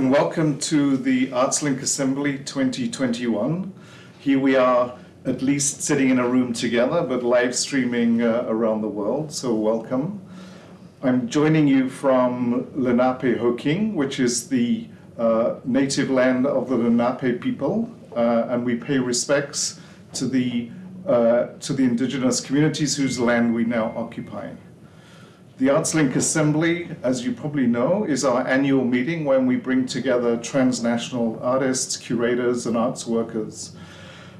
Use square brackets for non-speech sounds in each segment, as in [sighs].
And welcome to the ArtsLink Assembly 2021. Here we are at least sitting in a room together but live streaming uh, around the world, so welcome. I'm joining you from Lenapehoking, which is the uh, native land of the Lenape people uh, and we pay respects to the, uh, to the indigenous communities whose land we now occupy. The ArtsLink Assembly, as you probably know, is our annual meeting when we bring together transnational artists, curators, and arts workers.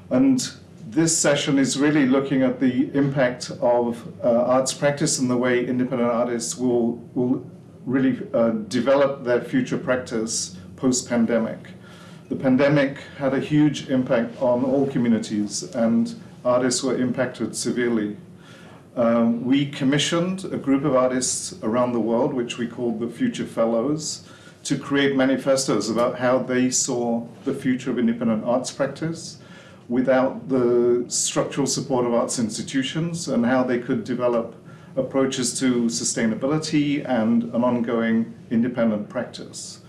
And this session is really looking at the impact of uh, arts practice and the way independent artists will, will really uh, develop their future practice post-pandemic. The pandemic had a huge impact on all communities and artists were impacted severely. Um, we commissioned a group of artists around the world, which we called the Future Fellows, to create manifestos about how they saw the future of independent arts practice without the structural support of arts institutions and how they could develop approaches to sustainability and an ongoing independent practice.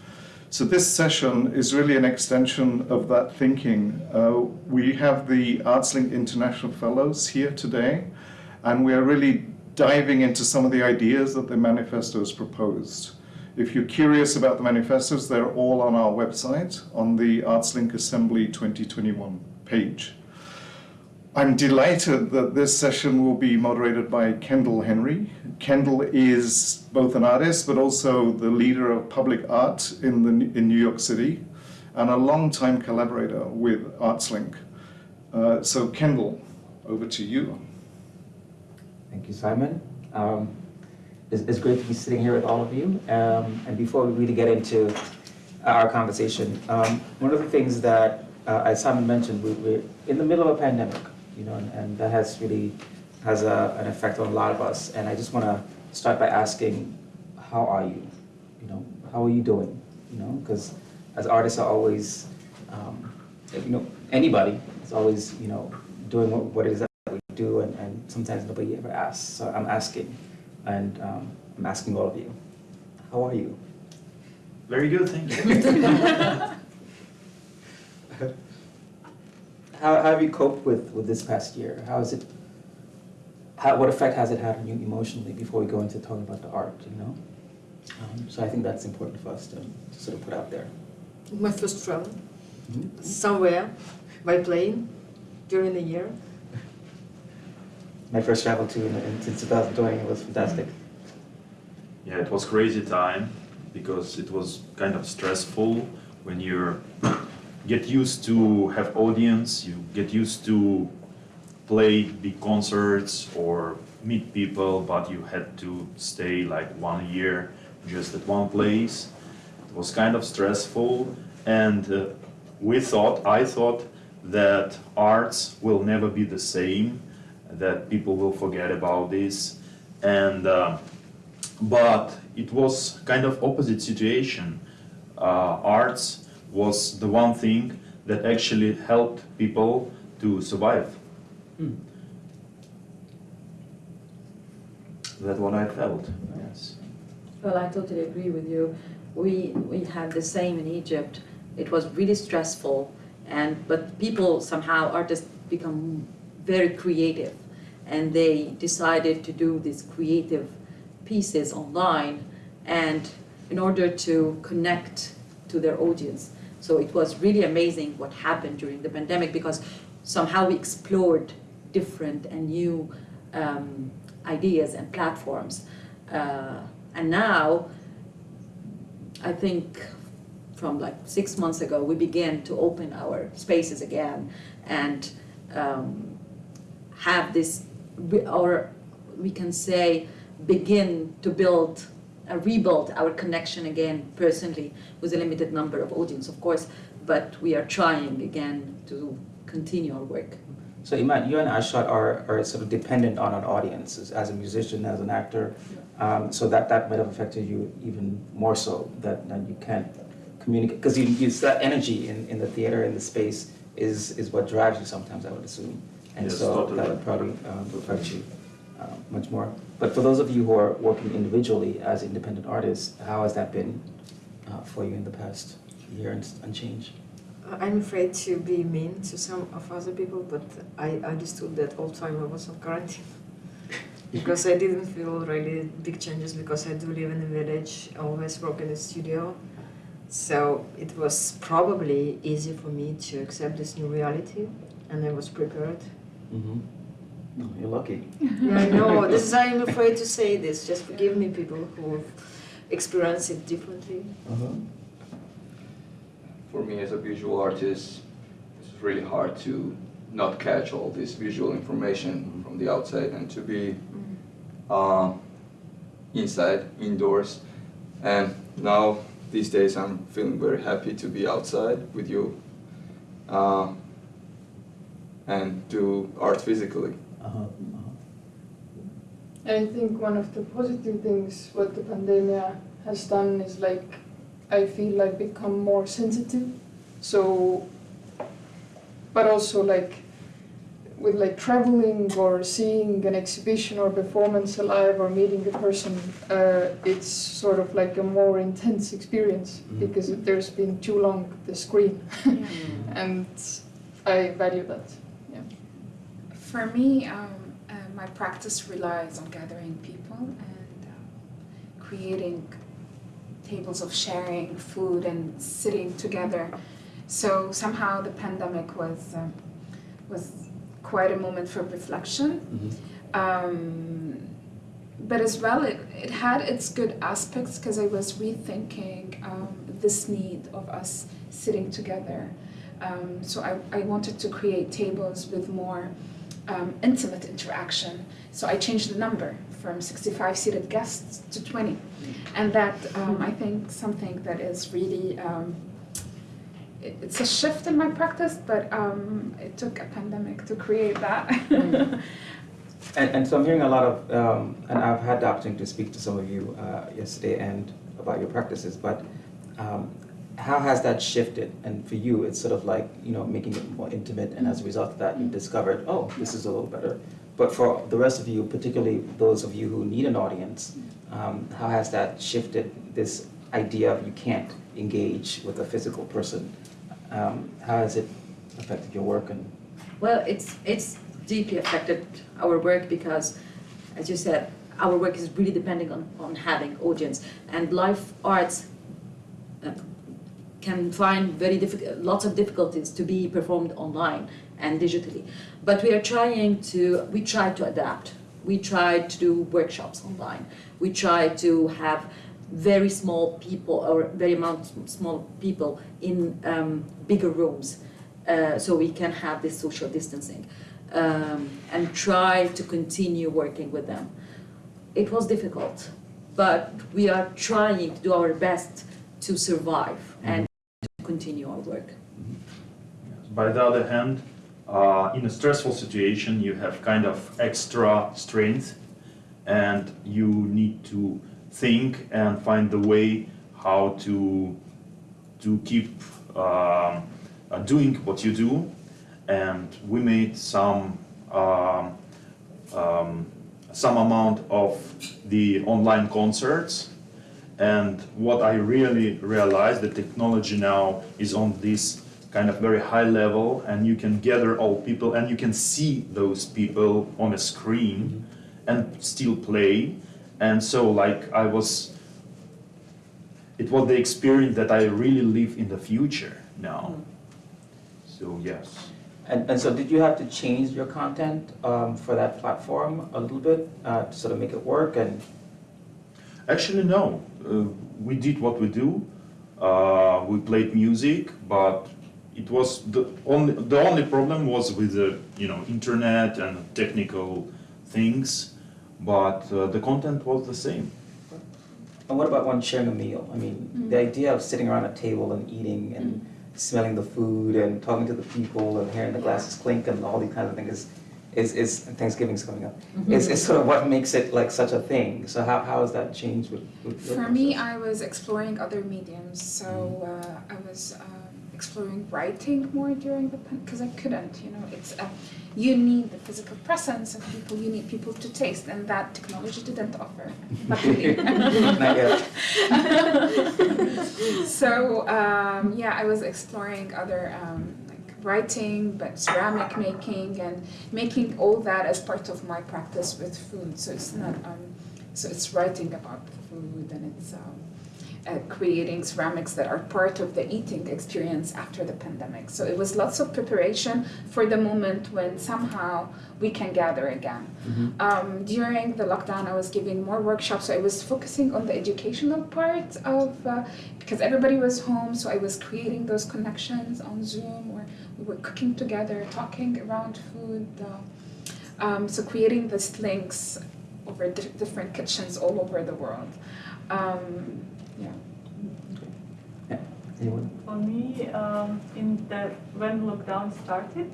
So this session is really an extension of that thinking. Uh, we have the ArtsLink International Fellows here today and we are really diving into some of the ideas that the manifestos proposed. If you're curious about the manifestos, they're all on our website on the ArtsLink Assembly 2021 page. I'm delighted that this session will be moderated by Kendall Henry. Kendall is both an artist, but also the leader of public art in, the, in New York City, and a long-time collaborator with ArtsLink. Uh, so Kendall, over to you. Thank you, Simon. Um, it's, it's, great to be sitting here with all of you. Um, and before we really get into our conversation, um, one of the things that, uh, as Simon mentioned, we, are in the middle of a pandemic, you know, and, and that has really has a, an effect on a lot of us. And I just want to start by asking, how are you? You know, how are you doing? You know, because as artists are always, um, you know, anybody is always, you know, doing what, what it is do, and, and sometimes nobody ever asks. So I'm asking, and um, I'm asking all of you, how are you? Very good, thank you. [laughs] how, how have you coped with, with this past year? How is it, how, what effect has it had on you emotionally before we go into talking about the art, you know? Um, so I think that's important for us to, to, sort of put out there. My first travel, mm -hmm. somewhere by plane during the year my first travel to in, in 2020. It was fantastic. Yeah, it was crazy time because it was kind of stressful when you [coughs] get used to have audience, you get used to play big concerts or meet people, but you had to stay like one year just at one place. It was kind of stressful and uh, we thought, I thought that arts will never be the same that people will forget about this. And uh, but it was kind of opposite situation. Uh, arts was the one thing that actually helped people to survive. Hmm. That's what I felt. Yes. Well, I totally agree with you. We we had the same in Egypt. It was really stressful, and but people somehow artists become very creative and they decided to do these creative pieces online and in order to connect to their audience. So it was really amazing what happened during the pandemic because somehow we explored different and new um, ideas and platforms. Uh, and now, I think from like six months ago, we began to open our spaces again and um, have this or we can say begin to build uh, rebuild our connection again personally with a limited number of audience of course but we are trying again to continue our work. So Iman, you and Ashot are, are sort of dependent on an audience as, as a musician, as an actor, um, so that, that might have affected you even more so, that, that you can't communicate, because you use that energy in, in the theater, in the space, is, is what drives you sometimes, I would assume. And yes, so totally. that would probably um, affect you uh, much more. But for those of you who are working individually as independent artists, how has that been? Uh, for you in the past year and, and change? Uh, I'm afraid to be mean to some of other people, but I understood that all time I was on quarantine. [laughs] because I didn't feel really big changes because I do live in a village, always work in a studio. So it was probably easy for me to accept this new reality and I was prepared. Mm-hmm. No, you're lucky. I know, [laughs] this is I'm afraid to say this, just forgive me people who experience it differently. Uh-huh. For me as a visual artist, it's really hard to not catch all this visual information from the outside and to be uh, inside, indoors. And now, these days, I'm feeling very happy to be outside with you uh, and do art physically. Uh-huh. uh-huh. I think one of the positive things what the pandemic has done is like I feel like become more sensitive. So, but also like with like traveling or seeing an exhibition or performance alive or meeting a person, uh, it's sort of like a more intense experience Mhm. because there's been too long the screen, [laughs] and I value that. For me, um, uh, my practice relies on gathering people and um, creating tables of sharing food and sitting together. So somehow the pandemic was um, was quite a moment for reflection. Mhm. Um, but as well, it, it had its good aspects because I was rethinking um, this need of us sitting together. Um, so I, I wanted to create tables with more um, intimate interaction. So I changed the number from 65 seated guests to 20. And that, um, I think, something that is really, um, it, it's a shift in my practice, but um, it took a pandemic to create that. [laughs] And, and so I'm hearing a lot of, um, and I've had the opportunity to speak to some of you uh, yesterday and about your practices, but um, how has that shifted? And for you, it's sort of like, you know, making it more intimate, and as a result of that, you've discovered, oh, this is a little better. But for the rest of you, particularly those of you who need an audience, um, how has that shifted this idea of you can't engage with a physical person? Um, how has it affected your work and Well, it's, it's deeply affected our work because, as you said, our work is really depending on, on having audience. And live arts uh, can find very difficult, lots of difficulties to be performed online and digitally. But we are trying to, we try to adapt. We try to do workshops online. We try to have very small people or very amount small people in um, bigger rooms uh, so we can have this social distancing um, and try to continue working with them. It was difficult, but we are trying to do our best to survive and continue our work. By the other hand, uh, in a stressful situation, you have kind of extra strength and you need to think and find the way how to, to keep um, uh, doing what you do. And we made some, um, um, some amount of the online concerts and what I really realized, the technology now is on this kind of very high level and you can gather all people and you can see those people on a screen and still play. And so like I was, it was the experience that I really live in the future now. So yes. And, and so did you have to change your content um, for that platform a little bit uh, to sort of make it work and Actually, no. Uh, we did what we do. Uh, we played music, but it was the only the only problem was with the you know internet and technical things, but uh, the content was the same. and what about when sharing a meal? I mean, the idea of sitting around a table and eating and smelling the food and talking to the people and hearing the glasses clink and all these kinds of things is is, is Thanksgiving's coming up. Is, is sort of what makes it like such a thing. So how, how has that changed with, with For me. I was exploring other mediums. So uh, I was um, exploring writing more during the because I couldn't. You know, it's uh, you need the physical presence of people. You need people to taste, and that technology didn't offer. Luckily. [laughs] Not yet. [laughs] so um, yeah, I was exploring other um, writing, but ceramic making and making all that as part of my practice with food. So it's not um, so it's writing about food and it's um, uh, creating ceramics that are part of the eating experience after the pandemic. So it was lots of preparation for the moment when somehow we can gather again. Um, during the lockdown, I was giving more workshops. So I was focusing on the educational part of uh, because everybody was home. So I was creating those connections on Zoom, were cooking together, talking around food. Uh, um, so creating these links over di- different kitchens all over the world. Um, yeah. Anyone? For me, um, in the when lockdown started,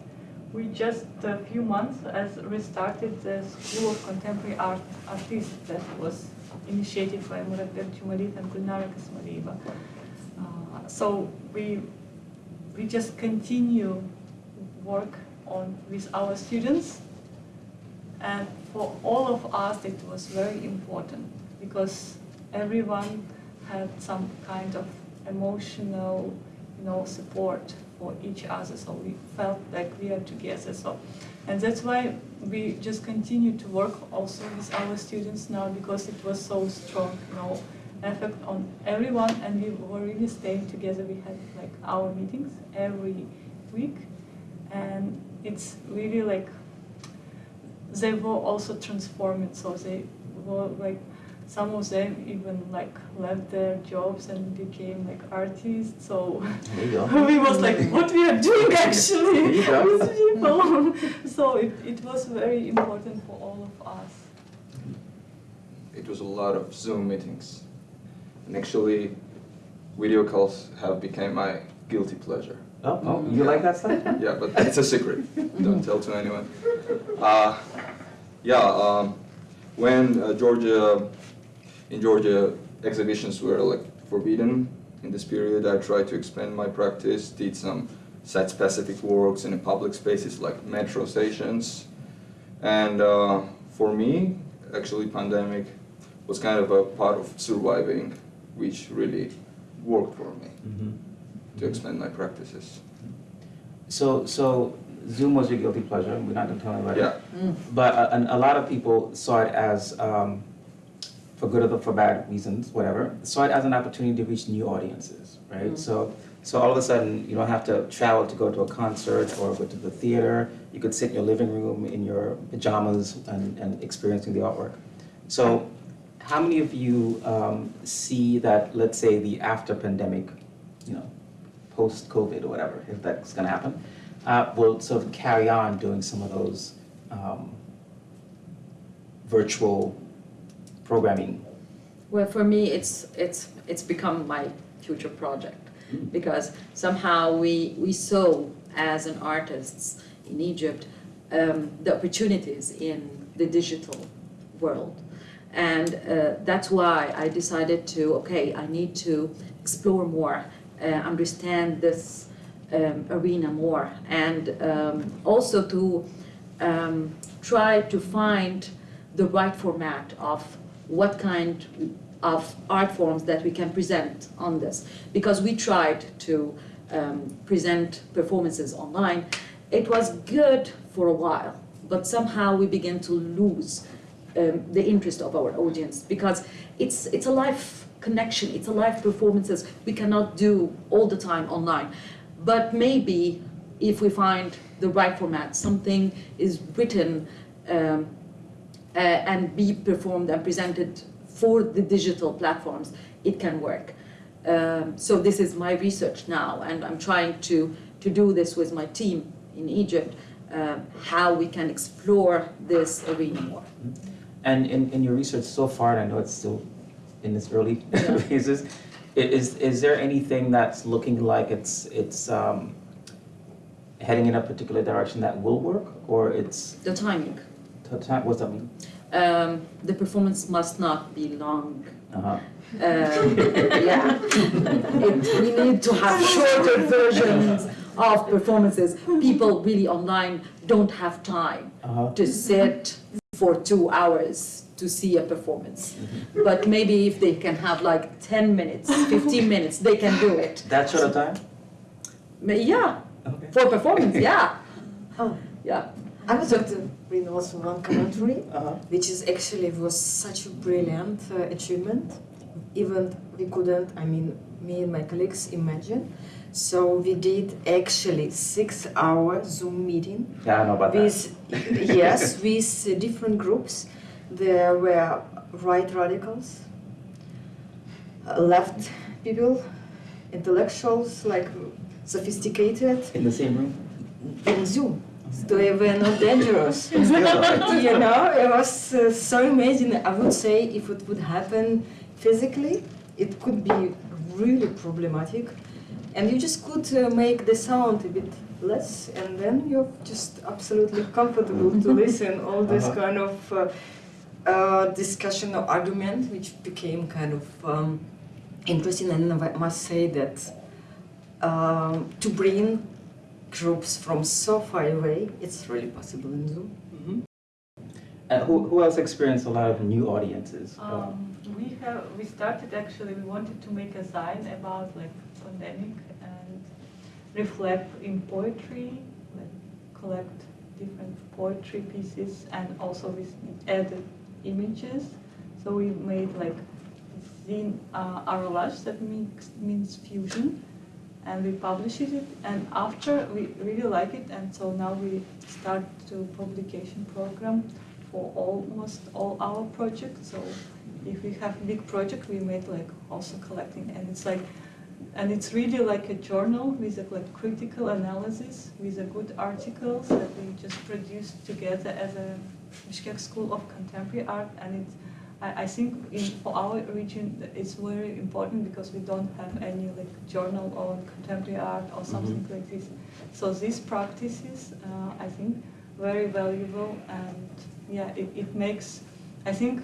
we just a few months as restarted the School of Contemporary Art Artists that was initiated by Muratbek Djumaliev and Gulnara Kasmalieva. Uh, so we we just continue work on with our students, and for all of us it was very important because everyone had some kind of emotional, you know, support for each other. So we felt like we are together. So, and that's why we just continue to work also with our students now because it was so strong, you know, effect on everyone, and we were really staying together. We had like our meetings every week, and it's really like they were also transformed. So they were like some of them even like left their jobs and became like artists. So There [laughs] we was like, what we are doing [laughs] actually There you [laughs] with people. so it, it was very important for all of us. It was a lot of Zoom meetings. And actually, video calls have become my guilty pleasure. Oh, oh, you like that stuff? [laughs] Yeah, but it's a secret. Don't tell to anyone. Uh, yeah, um, when uh, Georgia, in Georgia, exhibitions were like forbidden in this period, I tried to expand my practice, did some site-specific works in public spaces like metro stations. And uh, for me, actually, pandemic was kind of a part of surviving, which really worked for me Mhm. to expand my practices. So, so Zoom was your guilty pleasure. We're not gonna tell anybody. Yeah. But a, a lot of people saw it as, um, for good or for bad reasons, whatever, saw it as an opportunity to reach new audiences, right? Mm. So, so all of a sudden, you don't have to travel to go to a concert or go to the theater. You could sit in your living room in your pajamas and, and experiencing the artwork. So, how many of you um, see that, let's say, the after pandemic, you know, post COVID or whatever, if that's going to happen, uh, will sort of carry on doing some of those um, virtual programming? Well, for me, it's it's it's become my future project Mm. because somehow we we saw as an artists in Egypt um, the opportunities in the digital world, and uh, that's why I decided to okay, I need to explore more, uh, understand this um, arena more, and um, also to um, try to find the right format of what kind of art forms that we can present on this. Because we tried to um, present performances online, it was good for a while, but somehow we began to lose um, the interest of our audience because it's it's a live connection, it's a live performances we cannot do all the time online. But maybe if we find the right format, something is written um, uh, and be performed and presented for the digital platforms, it can work. Um, so this is my research now, and I'm trying to, to do this with my team in Egypt, um, how we can explore this arena more. And in, in your research so far, and I know it's still in its early [laughs] Yeah. phases, is, is there anything that's looking like it's, it's um, heading in a particular direction that will work, or it's, The timing. t- ti- what's that mean? um, the performance must not be long. Uh-huh. Um, yeah, it, we need to have shorter versions of performances. People really online don't have time Uh-huh. to sit for two hours to see a performance. But maybe if they can have like 10 minutes, 15 [laughs] minutes, they can do it. That short of time? Yeah, Okay. for performance, [laughs] yeah. Oh. Yeah. I would like to bring also one commentary, Uh-huh. which is actually was such a brilliant uh, achievement. Even we couldn't, I mean, me and my colleagues imagine. So we did actually six-hour Zoom meeting Yeah, I know about that. with yes, [laughs] with uh, different groups. There were right radicals, uh, left people, intellectuals, like sophisticated, In the same room? in Zoom. So they were not dangerous. [laughs] It's good, all right. [laughs] you know, it was uh, so amazing. I would say if it would happen physically, it could be really problematic. And you just could uh, make the sound a bit less, and then you're just absolutely comfortable to [laughs] listen all this Uh-huh. kind of uh, uh, discussion or argument, which became kind of um, interesting. And I must say that um, to bring groups from so far away, it's really possible in Zoom. Mhm. And who, who else experienced a lot of new audiences? Uh, Um, we have, we started actually, we wanted to make a sign about like pandemic and reflect in poetry, like collect different poetry pieces and also we added images. So we made like zine uh, arrolage that means, means fusion and we published it and after we really like it and so now we start to publication program for almost all our projects. So if we have a big project, we made like also collecting, and it's like, and it's really like a journal with a like critical analysis, with a good articles that we just produced together as a Bishkek School of Contemporary Art, and it's. I, I think in for our region it's very important because we don't have any like journal on contemporary art or something like this. So these practices, uh, I think, very valuable and yeah, it, it makes, I think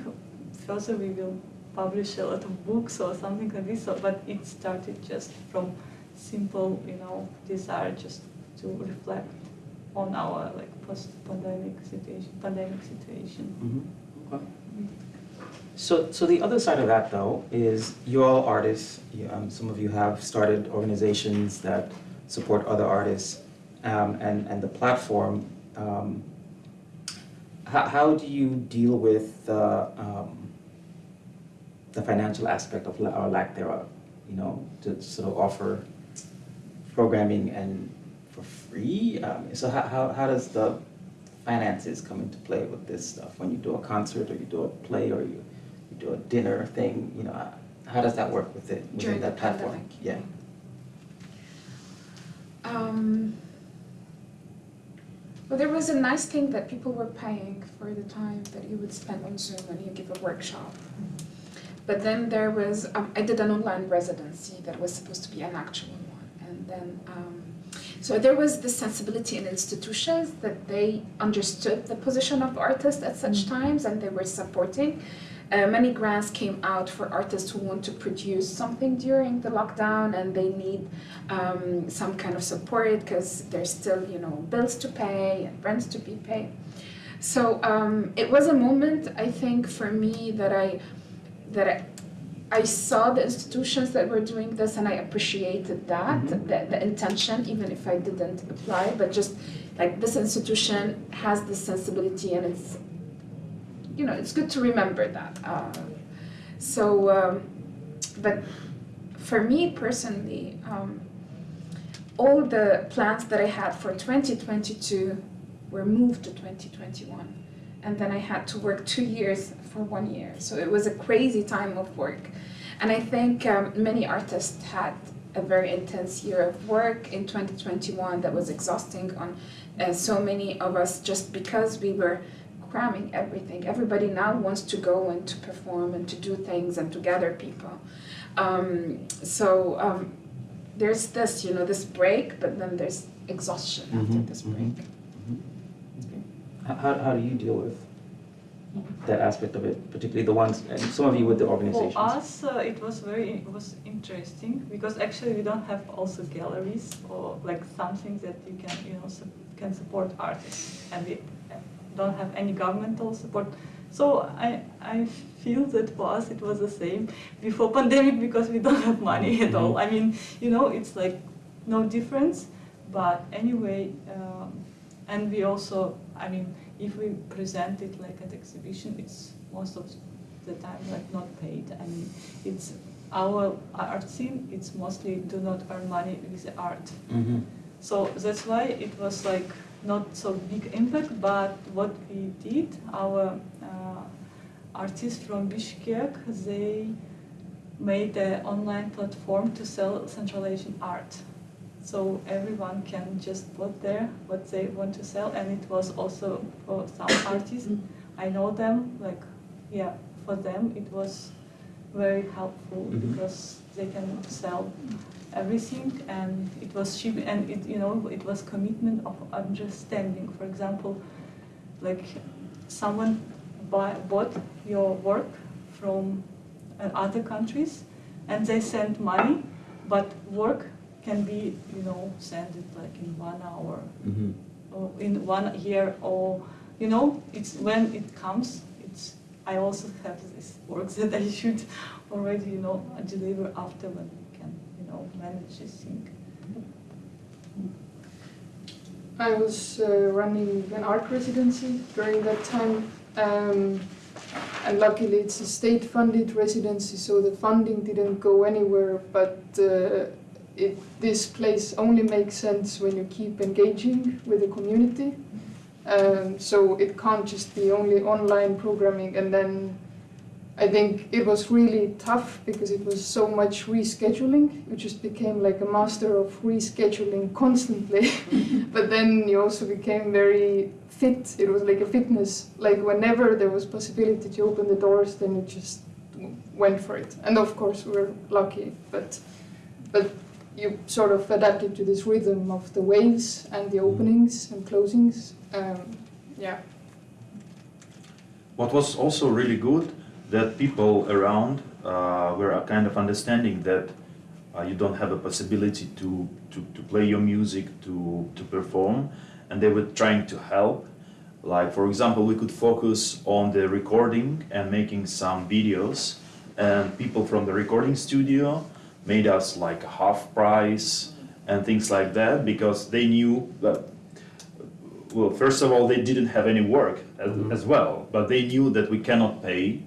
further we will publish a lot of books or something like this, but it started just from simple, you know, desire just to reflect on our like post-pandemic situation, pandemic situation. Mhm. Okay. So, so the other side of that though is you're all artists. You, um, some of you have started organizations that support other artists, um, and and the platform. Um, how, how do you deal with the um, the financial aspect of or lack thereof? You know, to sort of offer programming and for free. Um, so how, how how does the finances come into play with this stuff when you do a concert or you do a play or you, you do a dinner thing you know how does that work with it within During that platform pandemic, yeah Um, well, there was a nice thing that people were paying for the time that you would spend on Zoom when you give a workshop. But then there was, um, I did an online residency that was supposed to be an actual one. And then, um, so there was this sensibility in institutions that they understood the position of artists at such times and they were supporting. Uh, many grants came out for artists who want to produce something during the lockdown and they need um, some kind of support because there's still you know bills to pay and rents to be paid. So um, it was a moment I think for me that I that I, I saw the institutions that were doing this and I appreciated that Mhm. the, the intention even if I didn't apply but just like this institution has this sensibility and it's you know it's good to remember that uh, so um, but for me personally um, all the plans that I had for 2022 were moved to 2021 and then I had to work two years for one year so it was a crazy time of work and I think um, many artists had a very intense year of work in 2021 that was exhausting on uh, so many of us just because we were cramming everything. Everybody now wants to go and to perform and to do things and to gather people. Um, so um, there's this, you know, this break, but then there's exhaustion after Mhm, this break. okay. how, how, how do you deal with that aspect of it, particularly the ones, and some of you with the For organizations? us, uh, it was very it was interesting because actually we don't have also galleries or like something that you can you know su- can support artists, and we don't have any governmental support. So I I feel that for us it was the same before pandemic because we don't have money at all. I mean, you know, it's like no difference. But anyway, um, and we also, I mean, if we present it like at exhibition, it's most of the time like not paid. I mean, it's our art scene. It's mostly do not earn money with the art. Mhm. So that's why it was like not so big impact. But what we did, our uh, artists from Bishkek, they made an online platform to sell Central Asian art. So everyone can just put there what they want to sell, and it was also for some [coughs] artists. I know them, like, yeah, for them it was very helpful Mhm. because they can sell everything, and it was cheap, and it, you know, it was commitment of understanding. For example, like someone buy, bought your work from uh, other countries, and they sent money, but work can be, you know, sent it like in one hour Mhm. or in one year or you know it's when it comes it's i also have this work [laughs] that i should already you know deliver after when we can you know manage this thing I was uh, running an art residency during that time, um, and luckily it's a state-funded residency, so the funding didn't go anywhere. But uh, it, this place only makes sense when you keep engaging with the community. Um, so it can't just be only online programming and then I think it was really tough because it was so much rescheduling. You just became like a master of rescheduling constantly. [laughs] but then you also became very fit. It was like a fitness. Like whenever there was possibility to open the doors, then you just went for it. And of course, we were lucky. But but you sort of adapted to this rhythm of the waves and the openings and closings. Um, yeah. What was also really good that people around uh, were kind of understanding that uh, you don't have a possibility to, to, to play your music, to, to perform, and they were trying to help. Like, for example, we could focus on the recording and making some videos, and people from the recording studio made us like a half price and things like that because they knew that well, first of all, they didn't have any work as, as well, but they knew that we cannot pay.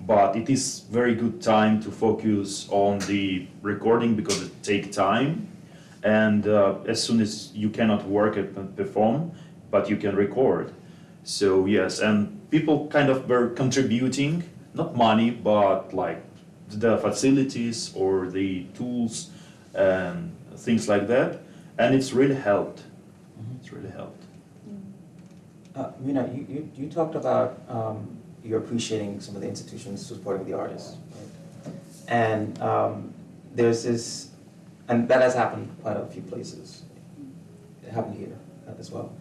But it is very good time to focus on the recording because it take time, and uh, as soon as you cannot work and perform, but you can record. So yes, and people kind of were contributing, not money, but like the facilities or the tools and things like that, and it's really helped. It's really helped. Uh, Mina, you, you, you talked about um, you're appreciating some of the institutions supporting the artists, right? And um, there's this, and that has happened quite a few places. It happened here as well.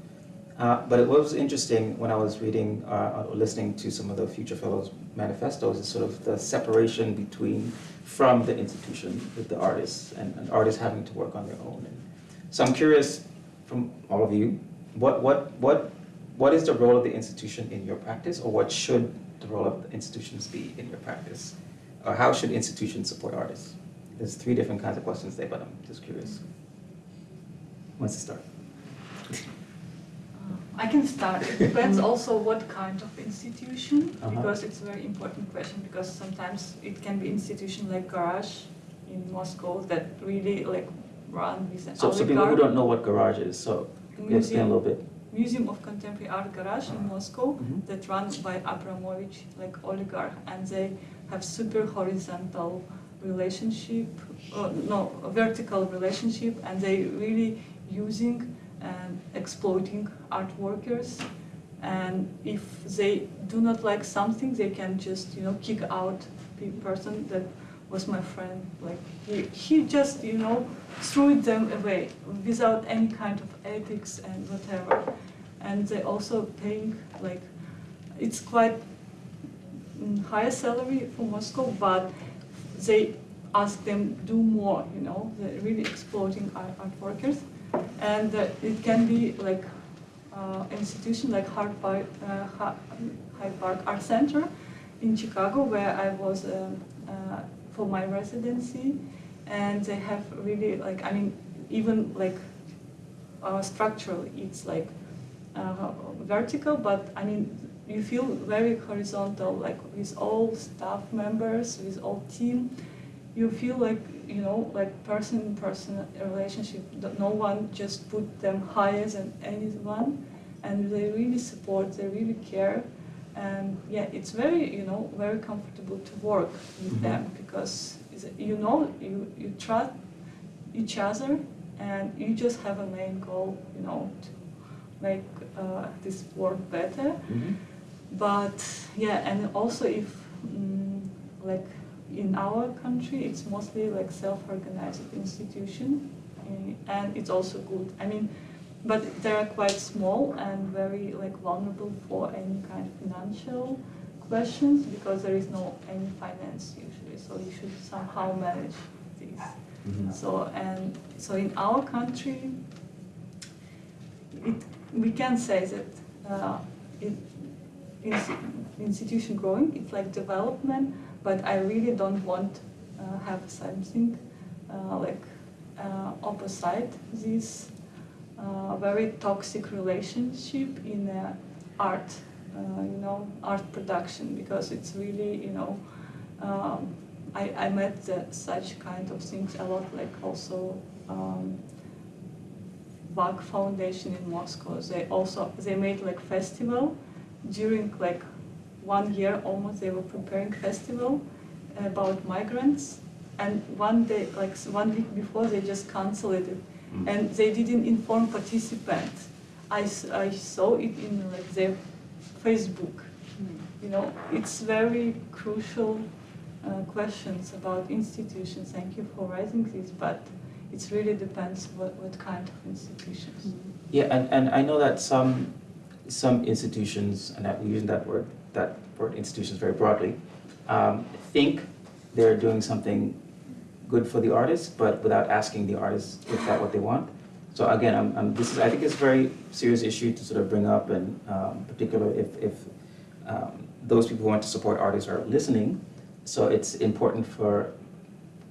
Uh, but it was interesting when I was reading uh, or listening to some of the Future Fellows manifestos, is sort of the separation between from the institution with the artists and, and artists having to work on their own. And so I'm curious from all of you, what, what, what what is the role of the institution in your practice, or what should the role of the institutions be in your practice? Or how should institutions support artists? There's three different kinds of questions there, but I'm just curious. Who wants to start? I can start. [laughs] It depends also what kind of institution, Uh-huh. because it's a very important question. Because sometimes it can be institution like Garage in Moscow that really like run with an So, so people who don't know what garage is, so you explain a little bit. Museum of Contemporary Art Garage in Moscow Mhm. that run by Abramovich, like oligarch, and they have super horizontal relationship, uh, no, a vertical relationship, and they really using and exploiting art workers. And if they do not like something, they can just, you know, kick out the person that was my friend. Like he, he just, you know, threw them away without any kind of ethics and whatever. And they also paying like, it's quite mm, higher salary for Moscow, but they ask them do more. You know, they're really exploiting art, art workers, and uh, it can be like uh, institution like Hyde Park, uh, Hyde Park Art Center in Chicago, where I was um, uh, for my residency, and they have really like I mean even like uh, structural, it's like uh, vertical, but I mean you feel very horizontal, like with all staff members, with all team. You feel like you know, like person person relationship. No one just put them higher than anyone, and they really support. They really care, and yeah, it's very you know very comfortable to work with Mhm. them because you know you you trust each other, and you just have a main goal, you know, to make uh, this work better. Mhm. But yeah, and also if mm, like in our country, it's mostly like self-organized institution, eh, and it's also good. I mean, but they are quite small and very like vulnerable for any kind of financial questions because there is no any finance usually. So you should somehow manage this. Mhm. So and so in our country, it, we can say that uh, it, ins- institution growing, it's like development, but I really don't want uh, have something uh, like uh, opposite this uh, very toxic relationship in art, uh, you know, art production because it's really, you know, um, I, I met the, such kind of things a lot, like also um, Bach Foundation in Moscow. They also they made like festival during like one year almost. They were preparing festival about migrants, and one day like one week before they just canceled it, Mm. and they didn't inform participants. I, I saw it in like their Facebook. You know, it's very crucial uh, questions about institutions. Thank you for raising this, but it really depends what, what kind of institutions. Yeah, and, and I know that some some institutions, and I'm using that word that word institutions very broadly, um, think they're doing something good for the artist, but without asking the artist if that's what they want. So again, I'm, I'm, this is I think it's a very serious issue to sort of bring up, and um, particular if if um, those people who want to support artists are listening. So it's important for.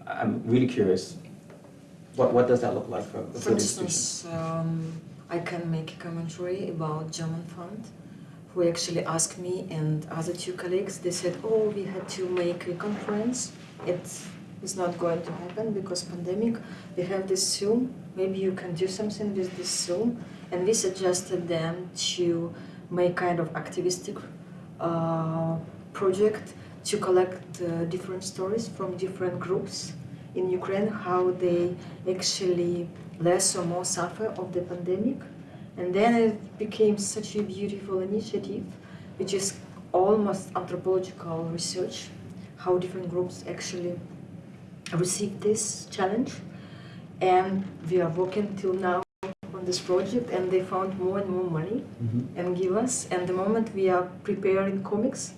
I'm really curious. What what does that look like for For institution? instance, um, I can make a commentary about German fund, who actually asked me and other two colleagues. They said, "Oh, we had to make a conference. It is not going to happen because pandemic. We have this Zoom. Maybe you can do something with this Zoom." And we suggested them to make kind of activistic uh, project to collect uh, different stories from different groups in Ukraine, how they actually less or more suffer of the pandemic. And then it became such a beautiful initiative, which is almost anthropological research, how different groups actually received this challenge. And we are working till now on this project, and they found more and more money Mhm. and give us. And the moment we are preparing comics,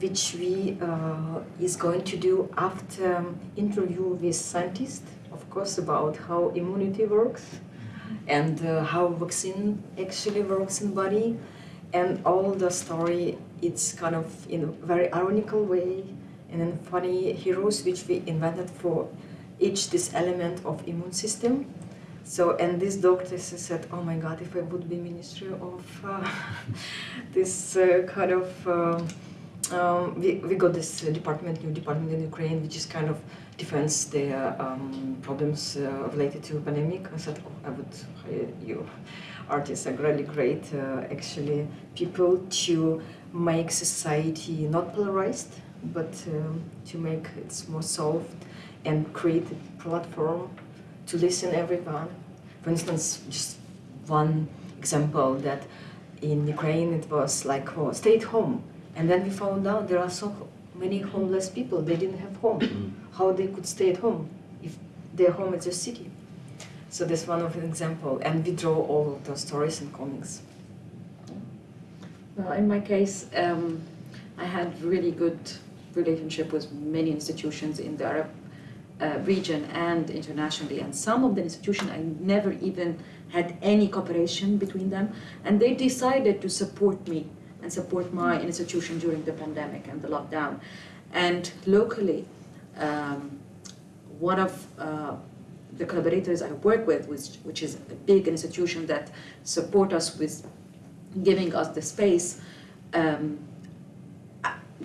which we uh, is going to do after um, interview with scientists, of course, about how immunity works and uh, how vaccine actually works in body, and all the story. It's kind of in a very ironical way, and then funny heroes which we invented for each this element of immune system. So, and this doctor said, "Oh my God, if I would be minister of uh, [laughs] this uh, kind of." Um, um, we, we got this department, new department in Ukraine, which is kind of defends the um, problems uh, related to pandemic. I said, oh, I would hire you. Artists are really great, uh, actually, people to make society not polarized, but um, to make it more soft and create a platform to listen everyone. For instance, just one example that in Ukraine it was like, oh, stay at home. And then we found out there are so many homeless people. They didn't have home. Mm. How they could stay at home if their home is a city. So that's one of an example. And we draw all of those stories in comics. Well, in my case, um, I had really good relationship with many institutions in the Arab uh, region and internationally. And some of the institutions I never even had any cooperation between them, and they decided to support me and support my institution during the pandemic and the lockdown. And locally, um, one of uh, the collaborators I work with, which, which is a big institution that support us with giving us the space. Um,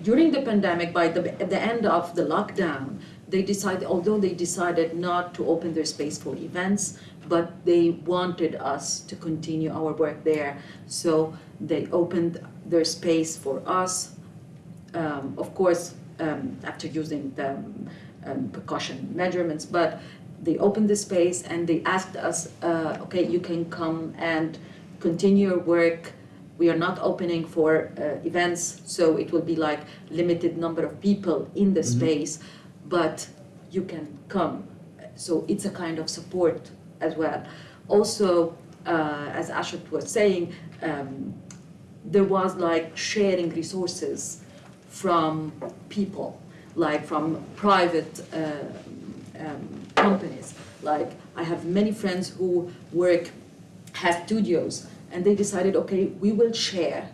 during the pandemic, by the, the end of the lockdown, they decided, although they decided not to open their space for events, but they wanted us to continue our work there. So they opened their space for us. Um, of course, um, after using the um, precaution measurements, but they opened the space and they asked us, uh, okay, you can come and continue your work. We are not opening for uh, events, so it will be like limited number of people in the Mhm. space, but you can come. So it's a kind of support as well. Also, uh, as Ashot was saying, um, there was like sharing resources from people, like from private uh, um, companies. Like I have many friends who work, have studios, and they decided, okay, we will share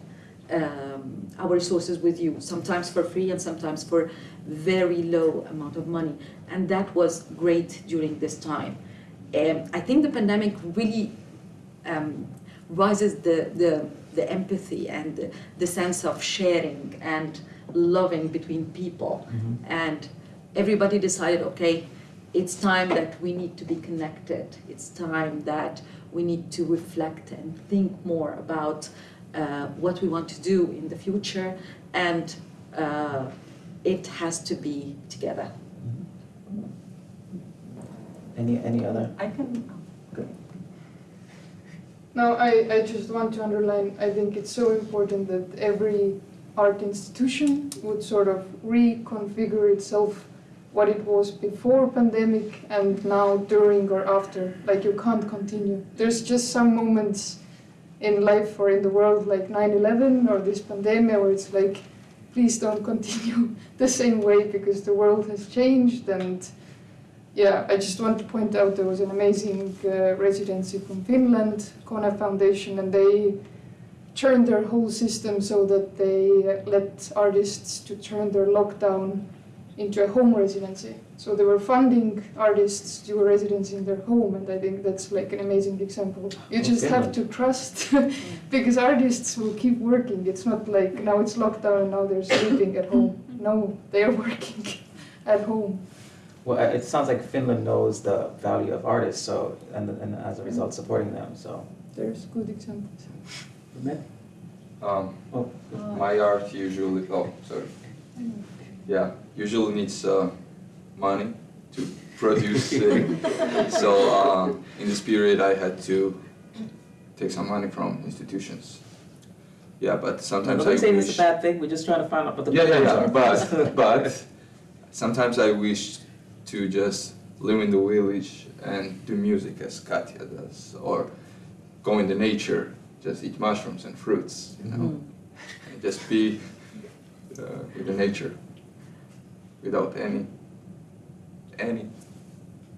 um, our resources with you, sometimes for free and sometimes for very low amount of money. And that was great during this time. Um, I think the pandemic really um, rises the, the, the empathy and the, the sense of sharing and loving between people. And everybody decided, okay, it's time that we need to be connected. It's time that we need to reflect and think more about uh, what we want to do in the future, and uh, it has to be together. Any, any other? I can, Good. No, I, I just want to underline, I think it's so important that every art institution would sort of reconfigure itself what it was before pandemic and now during or after. Like you can't continue. There's just some moments in life or in the world like 9-11 or this pandemic where it's like, please don't continue [laughs] the same way because the world has changed and yeah, I just want to point out there was an amazing uh, residency from Finland, Kone Foundation, and they turned their whole system so that they uh, let artists to turn their lockdown into a home residency. So they were funding artists to do a residency in their home, and I think that's like an amazing example. You just Okay. have to trust, [laughs] because artists will keep working. It's not like now it's lockdown and now they're sleeping at home. No, they are [laughs] working at home. Well, uh, it sounds like Finland knows the value of artists, so, and, and as a result supporting them, so. There's good examples. Ahmed? Um, Oh, my art usually, oh, sorry. Yeah, usually needs uh, money to [laughs] produce it. [laughs] so uh, in this period, I had to take some money from institutions. Yeah, but sometimes I Nobody's saying wish. it's a bad thing, we're just trying to find out what the yeah, yeah, yeah. are. But [laughs] but sometimes I wish to just live in the village and do music as Katya does, or go in the nature, just eat mushrooms and fruits, you know, Mm. and just be uh, with the nature without any any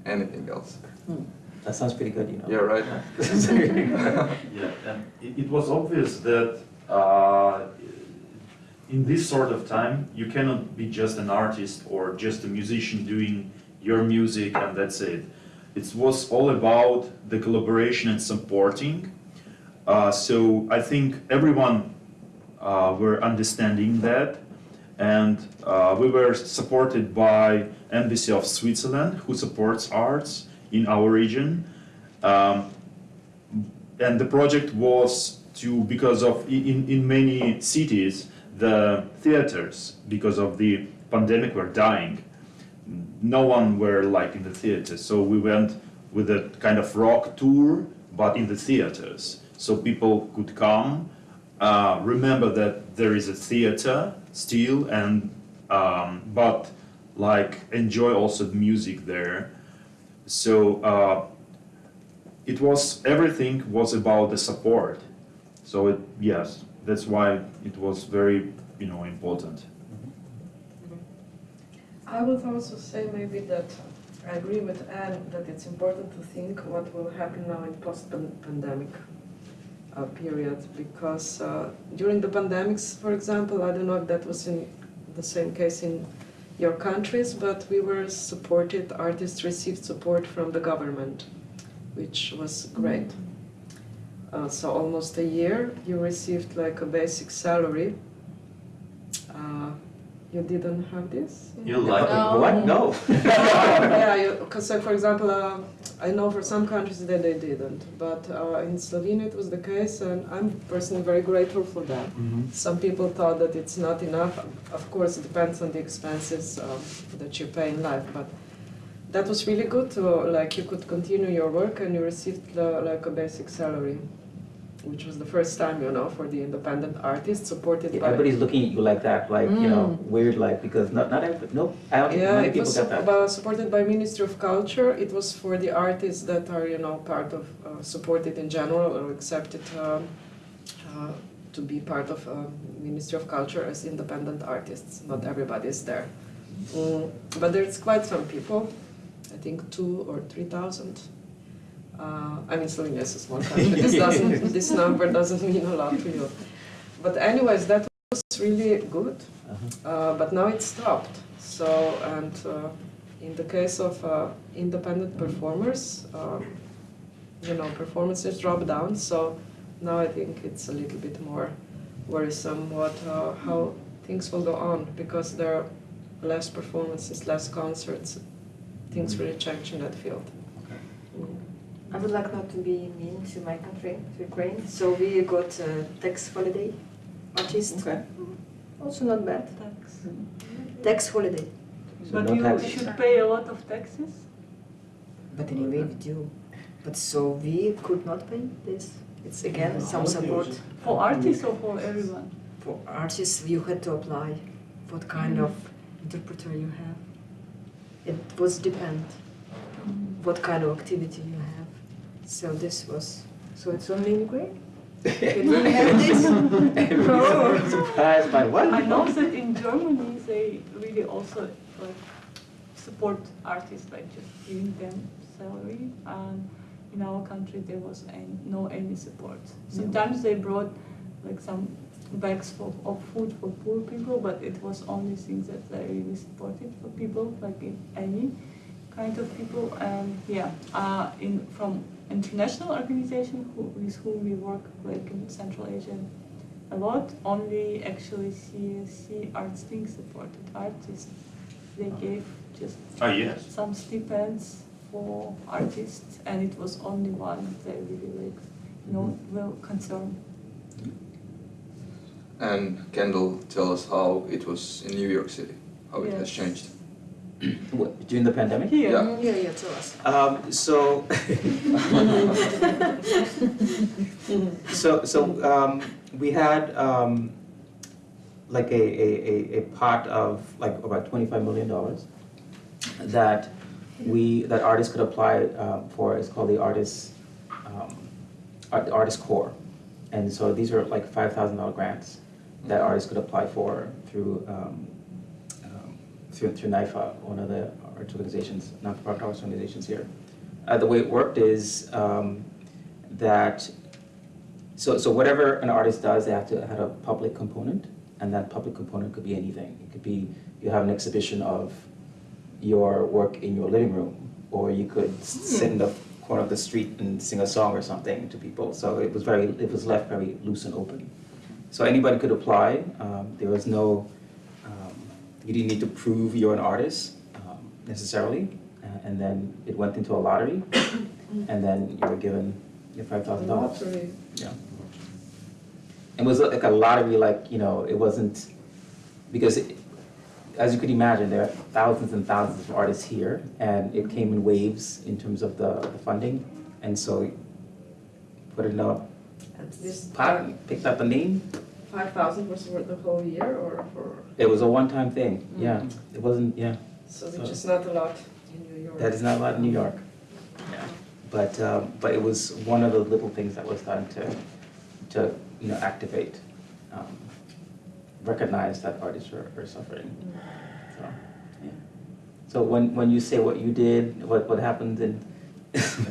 anything else. Hmm, That sounds pretty good, you know. Yeah, right. [laughs] [laughs] Yeah, and it, it was obvious that uh, in this sort of time, you cannot be just an artist or just a musician doing your music and that's it. It was all about the collaboration and supporting. Uh, so I think everyone uh, were understanding that, and uh, we were supported by Embassy of Switzerland, who supports arts in our region. Um, and the project was to because of in, in many cities the theaters because of the pandemic were dying. No one were like in the theater so we went with a kind of rock tour but in the theaters so people could come uh, remember that there is a theater still and um, but like enjoy also the music there. So uh, it was everything was about the support. So it yes that's why it was very you know, important. I would also say maybe that I agree with Anne that it's important to think what will happen now in post-pandemic uh, period because uh, during the pandemics, for example, I don't know if that was in the same case in your countries, but we were supported, artists received support from the government, which was great. Uh, so almost a year, you received like a basic salary. You didn't have this? You like No. What? No. [laughs] yeah, because for example, uh, I know for some countries that they didn't, but uh, in Slovenia it was the case, and I'm personally very grateful for that. Mhm. Some people thought that it's not enough. Of course, it depends on the expenses um, that you pay in life, but that was really good. To, like you could continue your work and you received uh, like a basic salary, which was the first time, you know, for the independent artist supported by. Everybody's looking at you like that, like, you know, weird, like, because not, not every, no, I don't think Yeah, many it people was get that. about, supported by Ministry of Culture. It was for the artists that are, you know, part of, uh, supported in general or accepted um, uh, to be part of uh, Ministry of Culture as independent artists. Not everybody is there. Mm, but there's quite some people, I think two or three thousand. Uh, I mean, Slovenia is a small country. This doesn't, [laughs] this number doesn't mean a lot to you. But anyways, that was really good. Uh-huh. Uh, but now it stopped. So, and uh, in the case of uh, independent performers, um, you know, performances drop down. So now I think it's a little bit more worrisome what uh, how things will go on because there are less performances, less concerts. Things really change in that field. Mm. I would like not to be mean to my country, to Ukraine. So we got a tax holiday artist. Okay. Mm-hmm. Also not bad. Tax. Mm-hmm. Tax holiday. So But no you taxes. should pay a lot of taxes. But anyway, we do. But so we could not pay this. It's again some support. For artists or for everyone? For artists, you had to apply what kind mm-hmm. of interpreter you have. It was depend what kind of activity you have. So this was. So it's only in. [laughs] Can we have this? Everybody's [laughs] [laughs] surprised by what? I know that in Germany they really also like support artists, by just giving them salary. And in our country there was any, no any support. Sometimes they brought like some bags for, of food for poor people, but it was only things that they really supported for people, like in any kind of people. And yeah, uh, in from international organization who, with whom we work, like in Central Asia a lot. Only actually see, see ArtsLink supported artists. They gave just Ah, yes. some stipends for artists, and it was only one they really like, you know, well concerned. And Kendall, tell us how it was in New York City, how it has changed. What, During the pandemic? Here, Yeah. Yeah, yeah, tell us. Um, so, so, so, um, we had, um, like a, a, a, a pot of like about twenty-five million dollars that we, that artists could apply, um, for, it's called the artist, um, art, the Artist Corps. And so these are like five thousand dollar grants that artists could apply for through, um, through, through NYFA, one of the arts organizations, non-profit arts organizations here. Uh, the way it worked is um, that, so, so whatever an artist does, they have to have a public component, and that public component could be anything. It could be, you have an exhibition of your work in your living room, or you could s- sit in the corner of the street and sing a song or something to people. So it was very, it was left very loose and open. So anybody could apply. Um, there was no, you didn't need to prove you're an artist um, necessarily. Uh, and then it went into a lottery, [coughs] and then you were given your five thousand dollars. Yeah. It was like a lottery, like, you know, it wasn't, because it, as you could imagine, there are thousands and thousands of artists here, and it came in waves in terms of the, the funding. And so you put it in a And this pot, picked out the name, five thousand was for the whole year or for, it was a one-time thing, yeah. It wasn't, yeah, so which is not a lot in New York. that is not a lot in New York. Yeah. But, um, but it was one of the little things that was done to, to, you know, activate um, recognize that artists are, are suffering. So, yeah. So when, when you say what you did, what, what happened, [laughs] and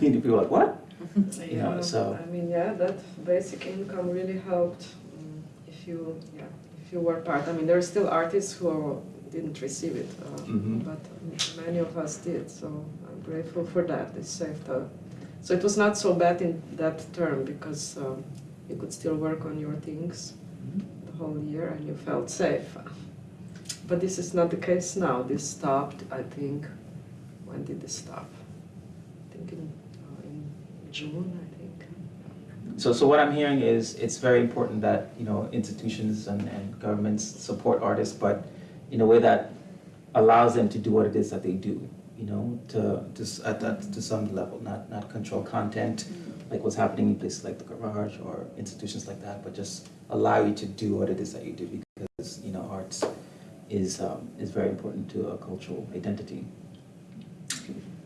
people are like, what? [laughs] You know, so- I mean, yeah, that basic income really helped mm, you, yeah, if you were part. I mean, there are still artists who didn't receive it, uh, Mhm. but many of us did. So I'm grateful for that. It saved. Uh, so it was not so bad in that term because um, you could still work on your things the whole year and you felt safe. But this is not the case now. This stopped, I think. When did this stop? I think in, uh, in June. So, so what I'm hearing is it's very important that, you know, institutions and, and governments support artists, but in a way that allows them to do what it is that they do, you know, to, to, at that, to some level, not, not control content, like what's happening in places like the garage or institutions like that, but just allow you to do what it is that you do because, you know, arts is, um, is very important to a cultural identity.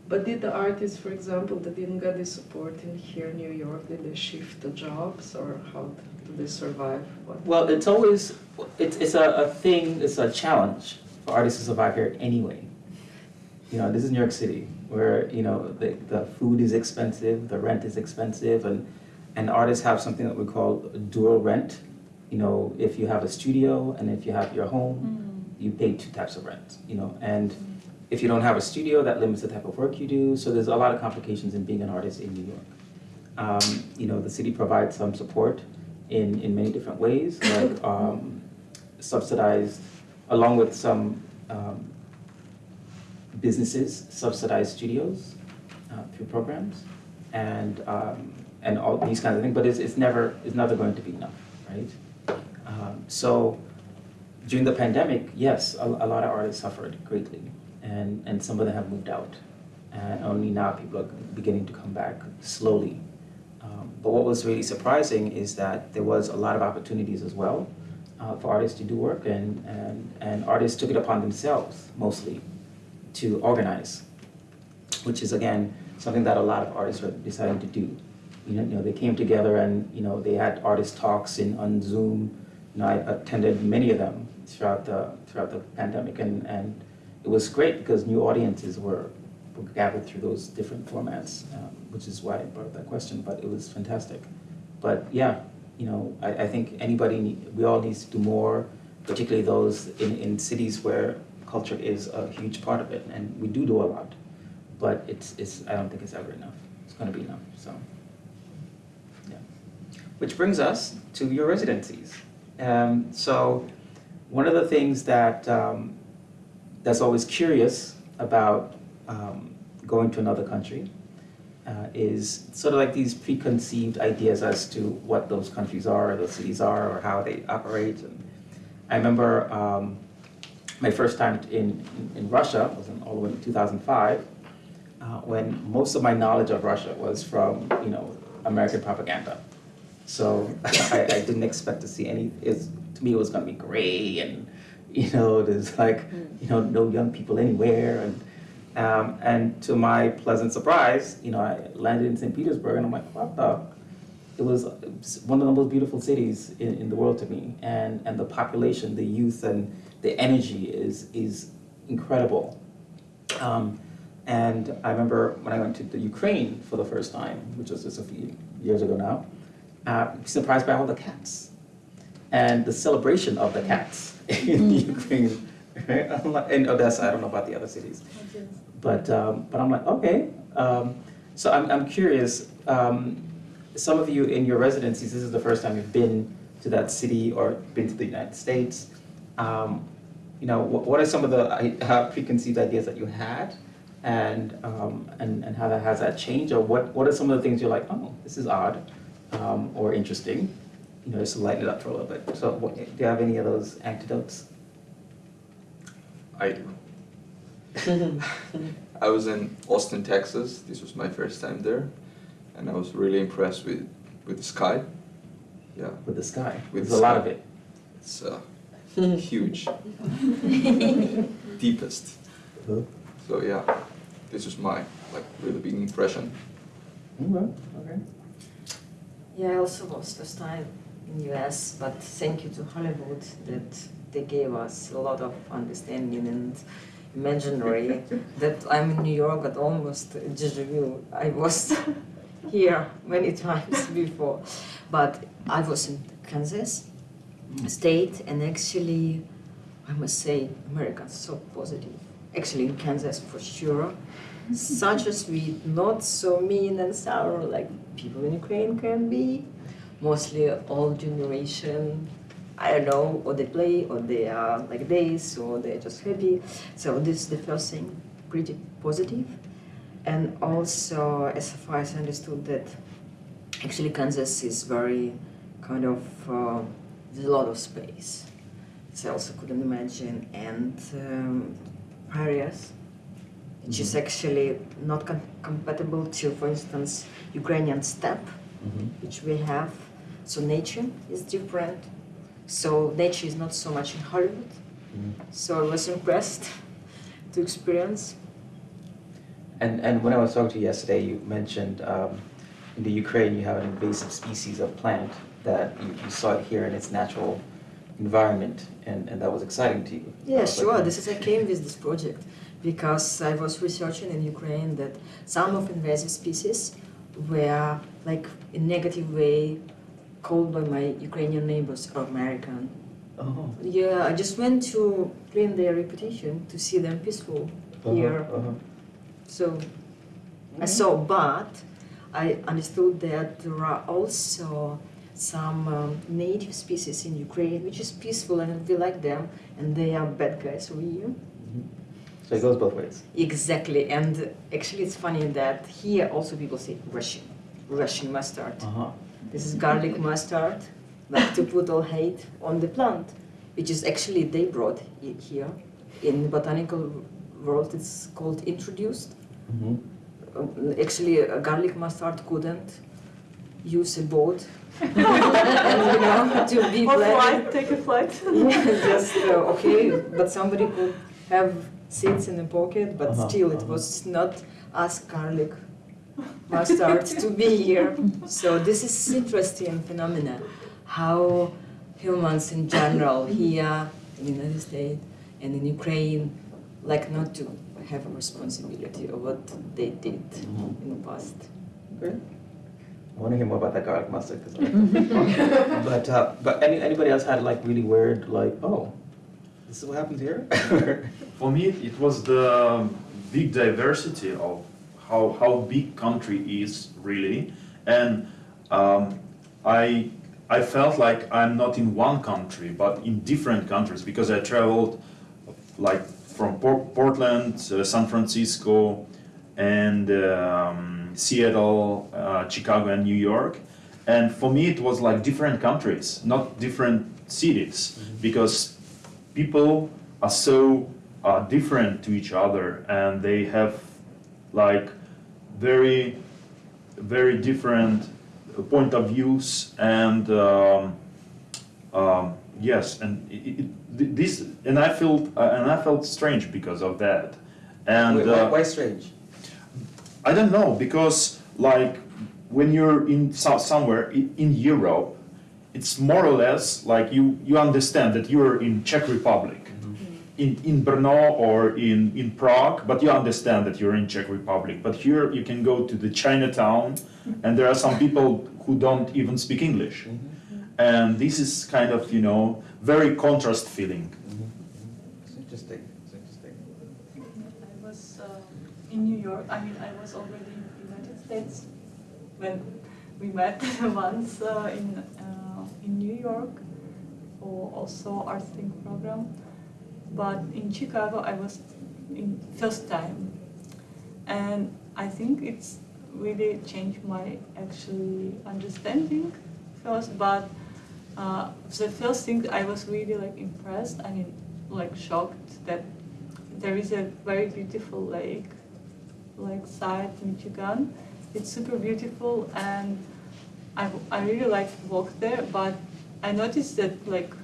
But did the artists, for example, that didn't get the support in here in New York, did they shift the jobs or how do they survive? What? Well, it's always, it's, it's a, a thing, it's a challenge for artists to survive here anyway. You know, this is New York City, where, you know, the, the food is expensive, the rent is expensive, and, and artists have something that we call dual rent. You know, if you have a studio and if you have your home, mm. you pay two types of rent, you know, and mm. If you don't have a studio, that limits the type of work you do, so there's a lot of complications in being an artist in New York. Um, you know, the city provides some support in, in many different ways, like [coughs] um, subsidized, along with some um, businesses, subsidized studios uh, through programs, and, um, and all these kinds of things, but it's, it's never, it's never going to be enough, right? Um, so during the pandemic, yes, a, a lot of artists suffered greatly, and, and some of them have moved out. And only now people are beginning to come back slowly. Um, but what was really surprising is that there was a lot of opportunities as well uh, for artists to do work, and, and, and artists took it upon themselves mostly to organize, which is again something that a lot of artists are deciding to do. You know, you know, they came together and you know they had artist talks in on Zoom. Know, I attended many of them throughout the throughout the pandemic, and, and it was great because new audiences were, were gathered through those different formats, um, which is why I brought up that question. But it was fantastic. But yeah, you know, I, I think anybody, need, we all need to do more, particularly those in, in cities where culture is a huge part of it, and we do do a lot. But it's, it's I don't think it's ever enough. It's going to be enough. So, yeah. Which brings us to your residencies. Um, so, one of the things that um, that's always curious about um, going to another country uh, is sort of like these preconceived ideas as to what those countries are, or those cities are, or how they operate. And I remember um, my first time in, in, in Russia was in all the way in 2005, uh, when most of my knowledge of Russia was from, you know, American propaganda. So [laughs] I, I didn't expect to see any, it's, to me it was gonna be gray and, [laughs] you know, there's like, you know, no young people anywhere. And, um, and to my pleasant surprise, you know, I landed in St. Petersburg and I'm like, what the? It was, one of the most beautiful cities in, in the world to me. And, and the population, the youth and the energy is, is incredible. Um, and I remember when I went to the Ukraine for the first time, which was just a few years ago now, uh, surprised by all the cats and the celebration of the cats in Ukraine. Right? In Odessa, I don't know about the other cities, but um, but I'm like, okay. Um, so I'm I'm curious. Um, some of you in your residencies, this is the first time you've been to that city or been to the United States. Um, you know, what, what are some of the uh, preconceived ideas that you had, and um, and and how that has that changed, or what what are some of the things you're like, oh, this is odd, um, or interesting, you know, just to lighten it up for a little bit. So, what, do you have any of those anecdotes? I do. I was in Austin, Texas. This was my first time there, and I was really impressed with with the sky. Yeah, With the sky, With there's a lot of it. it's uh, huge, [laughs] deepest. So yeah, this was my like really big impression. Okay, okay. Yeah, I also was first time in US, but thank you to Hollywood that they gave us a lot of understanding and imaginary [laughs] that I'm in New York at almost deja vu. I was [laughs] here many times [laughs] before, but I was in Kansas mm. state and actually I must say Americans so positive. Actually in Kansas for sure. Such a sweet, not so mean and sour like people in Ukraine can be. Mostly old generation. I don't know, or they play, or they are like this, or they're just happy. So this is the first thing, pretty positive. And also, as far as I understood that actually Kansas is very kind of, uh, there's a lot of space. So I also couldn't imagine, and um, areas, which is actually not com- compatible to, for instance, Ukrainian steppe, Mhm. which we have. So nature is different. So nature is not so much in Hollywood. Mhm. So I was impressed [laughs] to experience. And, and when I was talking to you yesterday, you mentioned um, in the Ukraine you have an invasive species of plant that you, you saw it here in its natural environment, and, and that was exciting to you. Yeah, sure. This is I came with this project because I was researching in Ukraine that some of invasive species were like in negative way called by my Ukrainian neighbors or American. Oh. Yeah, I just went to clean their reputation to see them peaceful Uh-huh, here. uh-huh. So I saw, but I understood that there are also some um, native species in Ukraine which is peaceful and we like them, and they are bad guys over here. So it goes both ways. Exactly, and actually it's funny that here also people say Russian, Russian mustard. Uh-huh. This is garlic mustard, like to put all hate on the plant, which is actually they brought it here. In botanical world, it's called introduced. Mhm. Um, actually, a garlic mustard couldn't use a boat, [laughs] and, you know, to be Or planted. flight, take a flight. Yeah, [laughs] just uh, okay, but somebody could have seeds in the pocket, but Uh-huh, still, it uh-huh. was not as garlic mustard to be here. So this is interesting phenomena, how humans in general here in the United States and in Ukraine like not to have a responsibility of what they did Mhm. in the past. Great. I want to hear more about that garlic mustard. 'cause I- [laughs] but uh, but any, anybody else had like really weird like oh, this is what happens here. [laughs] For me, it was the big diversity of how how big country is really, and um, I I felt like I'm not in one country, but in different countries because I traveled like from Por- Portland, uh, San Francisco, and um, Seattle, uh, Chicago, and New York. And for me, it was like different countries, not different cities, because people are so uh, different to each other, and they have like very, very different point of views, and um, um, yes, and it, it, this, and I felt, uh, and I felt strange because of that, and Wait, why, uh, why strange? I don't know because like when you're in so- somewhere in Europe, it's more or less like you you understand that you're in Czech Republic, in in Brno or in in Prague, but you understand that you're in Czech Republic. But here you can go to the Chinatown, and there are some people who don't even speak English, and this is kind of you know very contrast feeling. It's interesting. It's interesting. I was um, in New York. I mean, I was already in the United States when we met [laughs] once uh, in uh, in New York for also ArtsLink program. But in Chicago, I was in first time, and I think it's really changed my actually understanding first. But uh, the first thing I was really like impressed. I mean, like shocked that there is a very beautiful lake, like side in Michigan. It's super beautiful, and I, I really like to walk there. But I noticed that like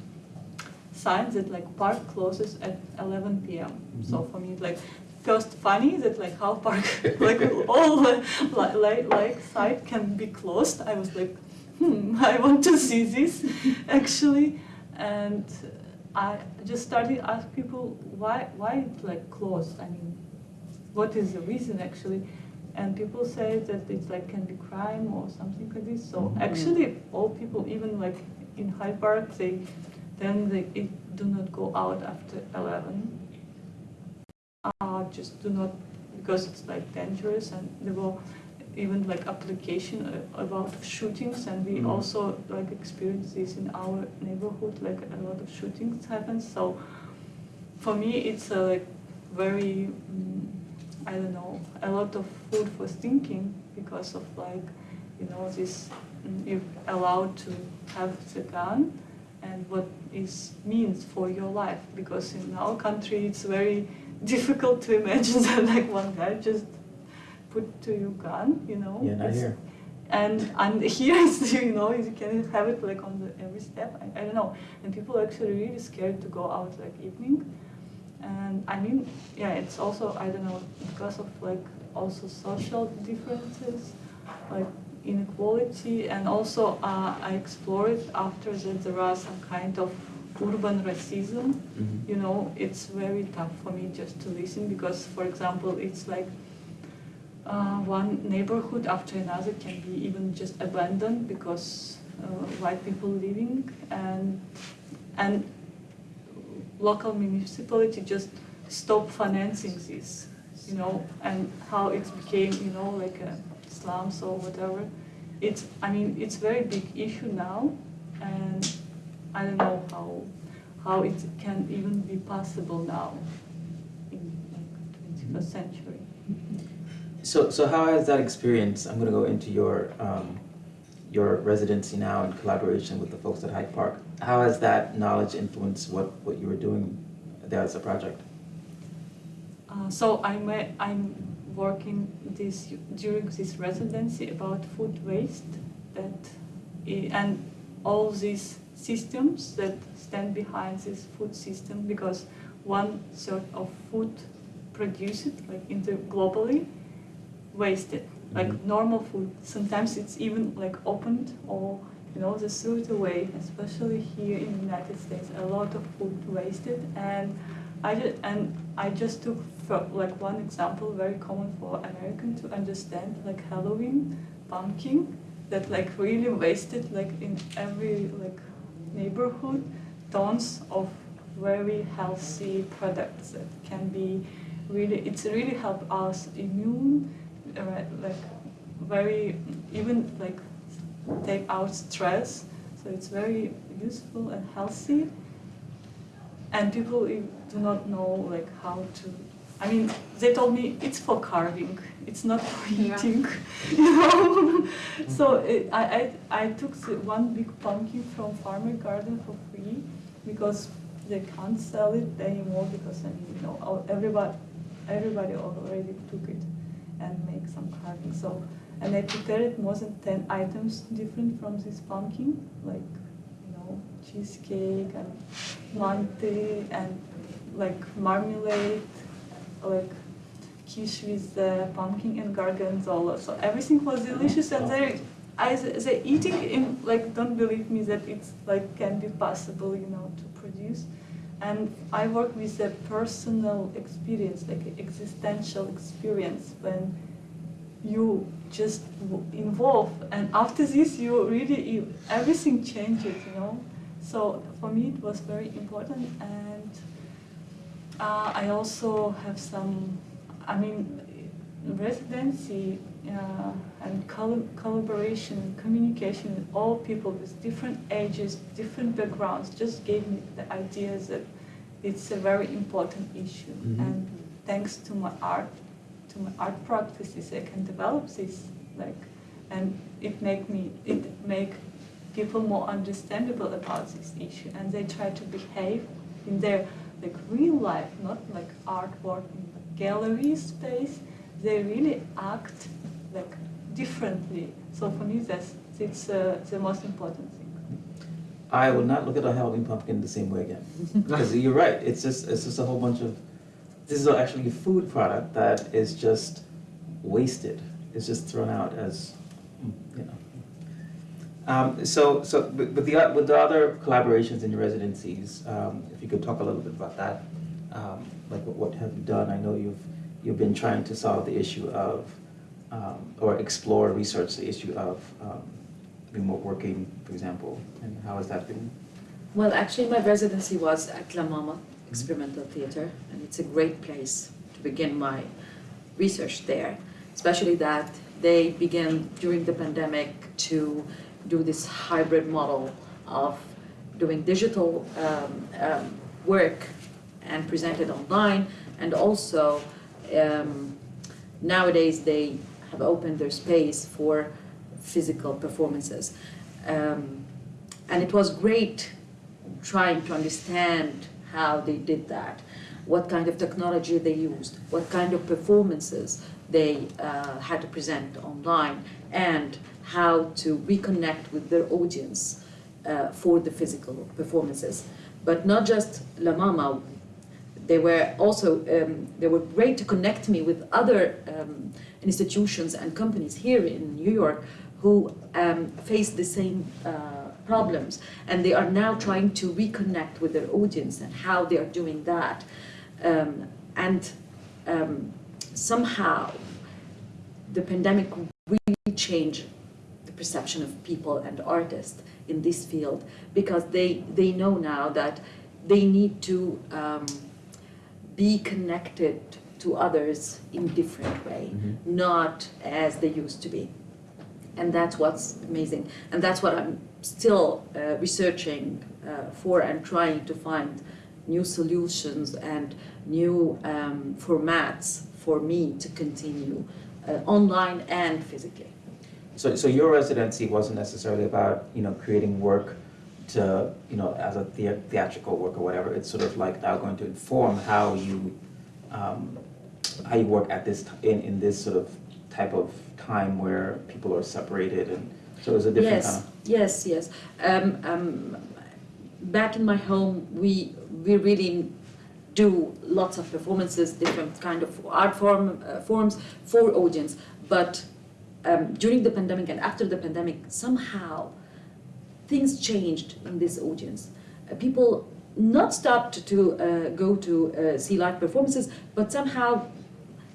signs that like park closes at 11 p.m. So for me, like first funny that like how park [laughs] like all the like, like, like site can be closed. I was like, hmm, [laughs] I want to see this [laughs] actually. And I just started ask people why why it's like closed. I mean, what is the reason actually? And people say that it's like can be crime or something like this. So actually, all people, even like in Hyde Park, they then they it, do not go out after eleven. Uh, just do not because it's like dangerous and there were even like application about shootings and we Mhm. also like experience this in our neighborhood like a lot of shootings happen so for me it's a like very mm, i don't know a lot of food for thinking because of like you know this mm, you're allowed to have the gun and what is means for your life because in our country it's very [laughs] difficult to imagine [laughs] that like one guy just put to your gun you know? Yeah, not here. and and [laughs] here is you know you can have it like on the every step. I, I don't know. And people are actually really scared to go out like evening. And I mean yeah it's also I don't know because of like also social differences like inequality and also uh, I explored after that there are some kind of urban racism Mhm. you know it's very tough for me just to listen because for example it's like uh, one neighborhood after another can be even just abandoned because uh, white people living and and local municipality just stop financing this you know and how it became you know like a slums or whatever it's i mean it's very big issue now and i don't know how how it can even be possible now in like 21st century So, so how has that experience? I'm going to go into your um, your residency now in collaboration with the folks at Hyde Park. How has that knowledge influenced what, what you were doing there as a project? Uh, so I'm, uh, I'm working this during this residency about food waste that and all these systems that stand behind this food system because one sort of food produced like inter globally wasted like Mhm. normal food sometimes it's even like opened or you know just threw it away especially here in the united states a lot of food wasted and i just and i just took for, like one example very common for american to understand like halloween pumpkin that like really wasted like in every like neighborhood tons of very healthy products that can be really it's really help us immune uh, like very even like take out stress. So it's very useful and healthy and people do not know like how to i mean they told me it's for carving it's not for Yeah. eating [laughs] you know [laughs] so it, I, I i took the one big pumpkin from farmer garden for free because they can't sell it anymore because I mean, you know everybody everybody already took it and make some carving so and I prepared more than 10 items different from this pumpkin like cheesecake and manti and like marmalade like quiche with the pumpkin and gorgonzola so everything was delicious and they I, they eating in like don't believe me that it's like can be possible you know to produce. And I work with a personal experience like existential experience when you just involve and after this you really everything changes you know so for me it was very important and uh, I also have some I mean residency uh, and col- collaboration communication with all people with different ages different backgrounds just gave me the idea that it's a very important issue Mhm. and thanks to my art to my art practices I can develop this like and it make me it make people more understandable about this issue and they try to behave in their like real life not like artwork in the gallery space they really act like differently so for me that's it's uh, the most important thing I will not look at a Halloween pumpkin the same way again. [laughs] Because you're right, it's just, it's just a whole bunch of, this is actually a food product that is just wasted. It's just thrown out as, you know. Um, so, so with with the, with the other collaborations in your residencies, um, if you could talk a little bit about that, um, like what, what have you done? I know you've, you've been trying to solve the issue of, um, or explore, research the issue of, um, remote working, for example, and how has that been? Well, actually, my residency was at La Mama Experimental Theatre, and it's a great place to begin my research there, especially that they began during the pandemic to do this hybrid model of doing digital um, um, work and present it online, and also um, nowadays they have opened their space for physical performances. Um, and it was great trying to understand how they did that, what kind of technology they used, what kind of performances they uh, had to present online, and how to reconnect with their audience uh, for the physical performances. But not just La Mama, they were also, um, they were great to connect me with other um, institutions and companies here in New York who um, face the same uh, problems. And they are now trying to reconnect with their audience and how they are doing that. Um, and um, somehow the pandemic really changed perception of people and artists in this field because they, they know now that they need to um, be connected to others in different way, not as they used to be. And that's what's amazing. And that's what I'm still uh, researching uh, for and trying to find new solutions and new um, formats for me to continue uh, online and physically. So, so your residency wasn't necessarily about, you know, creating work to, you know, as a thea- theatrical work or whatever. It's sort of like now going to inform how you, um, how you work at this, t- in, in this sort of type of time where people are separated and, so it's a different kind Yes, of. yes, yes. Um, um, back in my home, we, we really do lots of performances, different kind of art form, uh, forms for audience. But um, during the pandemic and after the pandemic, somehow things changed in this audience. Uh, people not stopped to uh, go to uh, see live performances, but somehow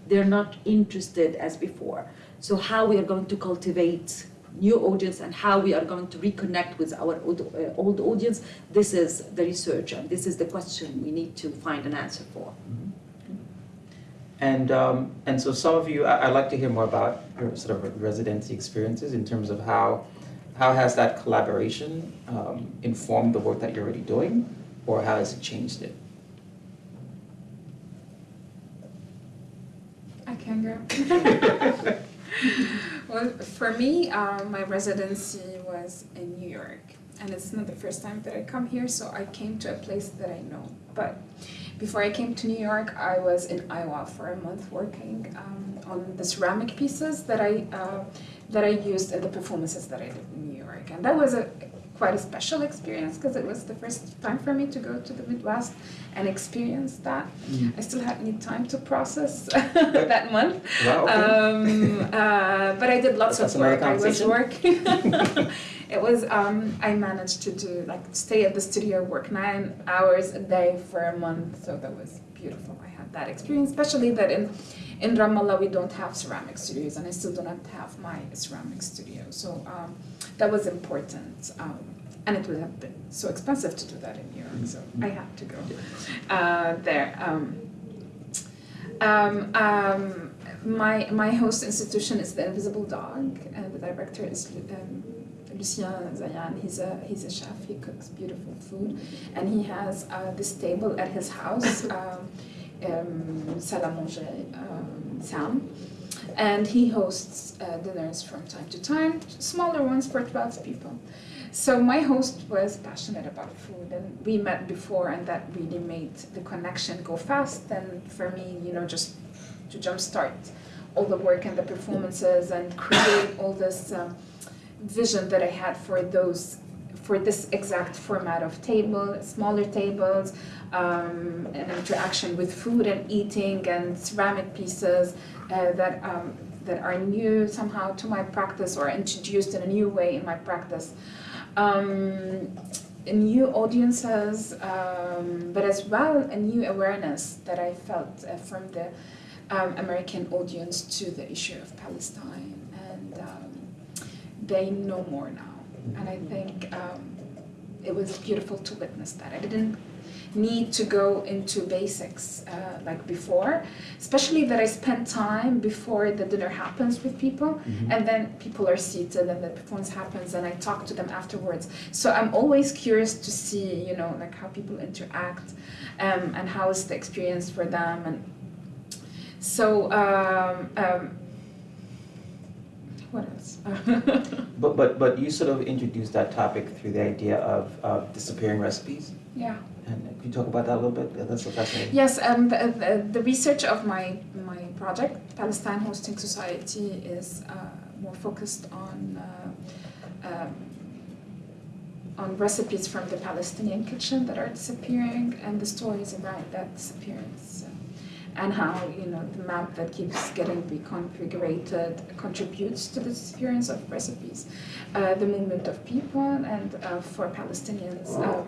they're not interested as before. So how we are going to cultivate new audience and how we are going to reconnect with our old, uh, old audience, this is the research and this is the question we need to find an answer for. And, um, and so some of you, I, I'd like to hear more about your sort of residency experiences in terms of how, how has that collaboration um, informed the work that you're already doing, or how has it changed it? I can go. [laughs] well, for me, um, my residency was in New York, and it's not the first time that I come here, so I came to a place that I know. But before I came to New York, I was in Iowa for a month working um, on the ceramic pieces that I uh, that I used at the performances that I did in New York, and that was a quite a special experience because it was the first time for me to go to the Midwest and experience that. I still had need time to process [laughs] that month. Wow, okay. Um, uh, but I did lots That's of work. I was working. [laughs] [laughs] it was um, I managed to do like stay at the studio, work nine hours a day for a month. So that was beautiful. I had that experience, especially that in in Ramallah we don't have ceramic studios, and I still do not have my ceramic studio. So um, that was important. Um, and it would have been so expensive to do that in New York, so I had to go uh, there. Um, um, um, my my host institution is the Invisible Dog, and the director is um, Lucien Zayan. He's a he's a chef. He cooks beautiful food, and he has uh, this table at his house, [laughs] um, um, Salle à Manger, um, Sam, and he hosts uh, dinners from time to time, smaller ones for twelve people. So my host was passionate about food, and we met before, and that really made the connection go fast. And for me, you know, just to jumpstart all the work and the performances and create all this um, vision that I had for those for this exact format of table, smaller tables, um, and interaction with food and eating and ceramic pieces uh, that um, that are new somehow to my practice or introduced in a new way in my practice. Um, new audiences, um, but as well a new awareness that I felt uh, from the um, American audience to the issue of Palestine, they know more now. And I think um, it was beautiful to witness that. I didn't need to go into basics uh, like before, especially that I spend time before the dinner happens with people, Mhm. and then people are seated and the performance happens, and I talk to them afterwards. So I'm always curious to see, you know, like how people interact, um, and how is the experience for them, and so um, um, what else? [laughs] But, but, but you sort of introduced that topic through the idea of, of disappearing recipes. yeah. And can you talk about that a little bit? That's so fascinating. Yes, um, the, the, the research of my, my project, Palestine Hosting Society, is uh, more focused on, uh, um, on recipes from the Palestinian kitchen that are disappearing and the stories about that disappearance. And how, you know, the map that keeps getting reconfigured contributes to the disappearance of recipes. Uh, the movement of people and uh, for Palestinians, uh,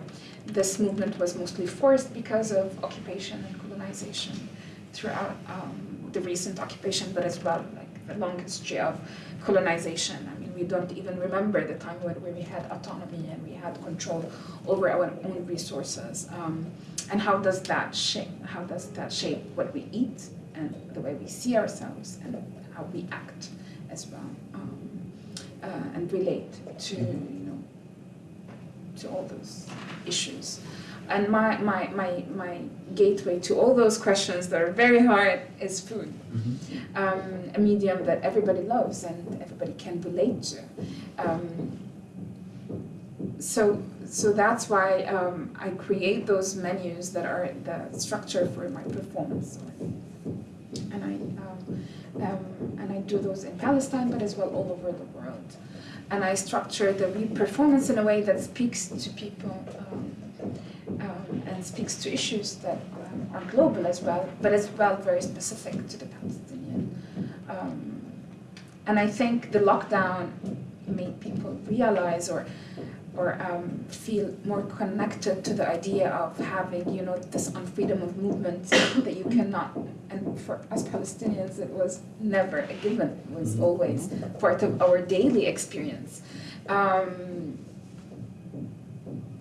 this movement was mostly forced because of occupation and colonization throughout um, the recent occupation, but as well like the long history of colonization. I mean, we don't even remember the time when, when we had autonomy and we had control over our own resources. Um, and how does that shape? How does that shape what we eat and the way we see ourselves and how we act as well, um, uh, and relate to you know to all those issues. And my, my, my, my gateway to all those questions that are very hard is food. Um, a medium that everybody loves and everybody can relate to. Um, so, so that's why um, I create those menus that are the structure for my performance. And I, um, um, and I do those in Palestine, but as well all over the world and I structure the performance in a way that speaks to people um, um, and speaks to issues that are global as well, but as well very specific to the Palestinian. And I think the lockdown made people realize or or um, feel more connected to the idea of having, you know, this unfreedom of movement [coughs] that you cannot. And for us Palestinians, it was never a given. It was Mhm. always part of our daily experience. Um,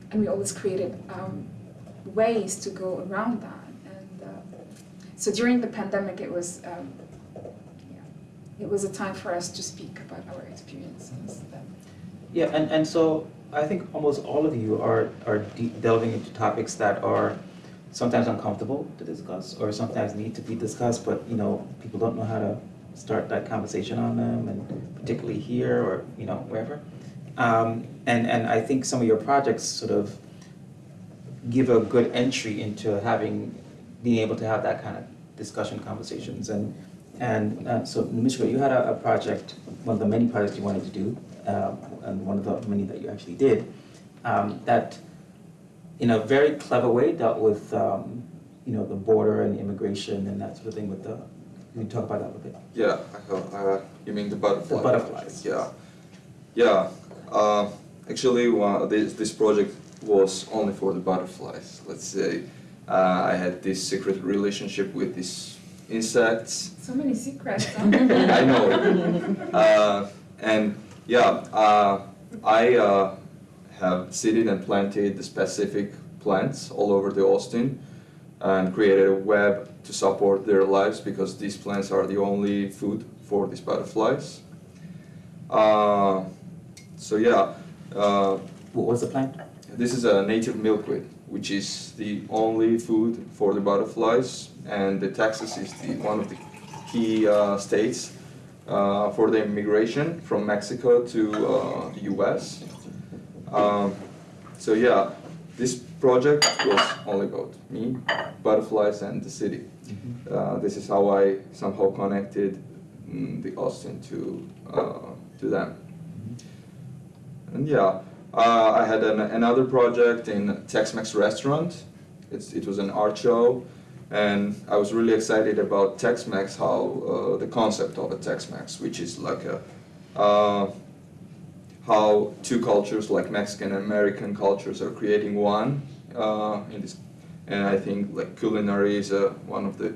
and we always created um, ways to go around that. And uh, so during the pandemic, it was um, yeah, it was a time for us to speak about our experiences. Yeah, and, and so I think almost all of you are, are delving into topics that are sometimes uncomfortable to discuss or sometimes need to be discussed, but you know, people don't know how to start that conversation on them and particularly here or, you know, wherever. Um, and, and I think some of your projects sort of give a good entry into having, being able to have that kind of discussion conversations. And, and uh, so, Mishra, you had a, a project, one of the many projects you wanted to do, um, and one of the many that you actually did, um, that in a very clever way dealt with, um, you know, the border and immigration and that sort of thing with the, can you talk about that a bit? Yeah, I have, uh, you mean the butterflies? The butterflies. Yeah, yeah. Uh, actually, one, this this project was only for the butterflies. Let's say uh, I had this secret relationship with these insects. so many secrets. huh? [laughs] I know. [laughs] Uh, and yeah, uh, I uh, have seeded and planted the specific plants all over the Austin and created a web to support their lives because these plants are the only food for these butterflies. Uh, so yeah, uh, What was the plant? this is a native milkweed, which is the only food for the butterflies, and the Texas is the one of the key uh, states uh, for the immigration from Mexico to uh, the U.S. Um, so yeah, this project was only about me, butterflies, and the city. Uh, this is how I somehow connected mm, the Austin to uh, to them. And yeah, uh, I had an, another project in Tex-Mex restaurant. It's, it was an art show, and I was really excited about Tex-Mex, how uh, the concept of a Tex-Mex, which is like a uh, how two cultures like Mexican and American cultures are creating one uh, in this, and I think like culinary is uh, one of the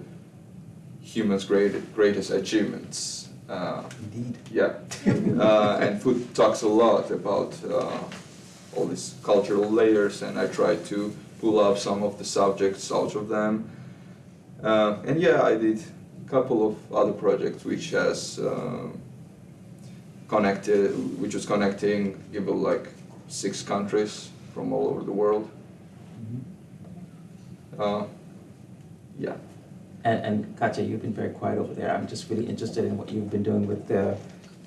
human's great, greatest achievements. Uh, Indeed. yeah, [laughs] uh, and food talks a lot about uh, all these cultural layers, and I try to pull up some of the subjects out of them. Uh, and yeah, I did a couple of other projects which has um connected, which was connecting people like six countries from all over the world. Uh, yeah. And, and Katja, you've been very quiet over there. I'm just really interested in what you've been doing with the,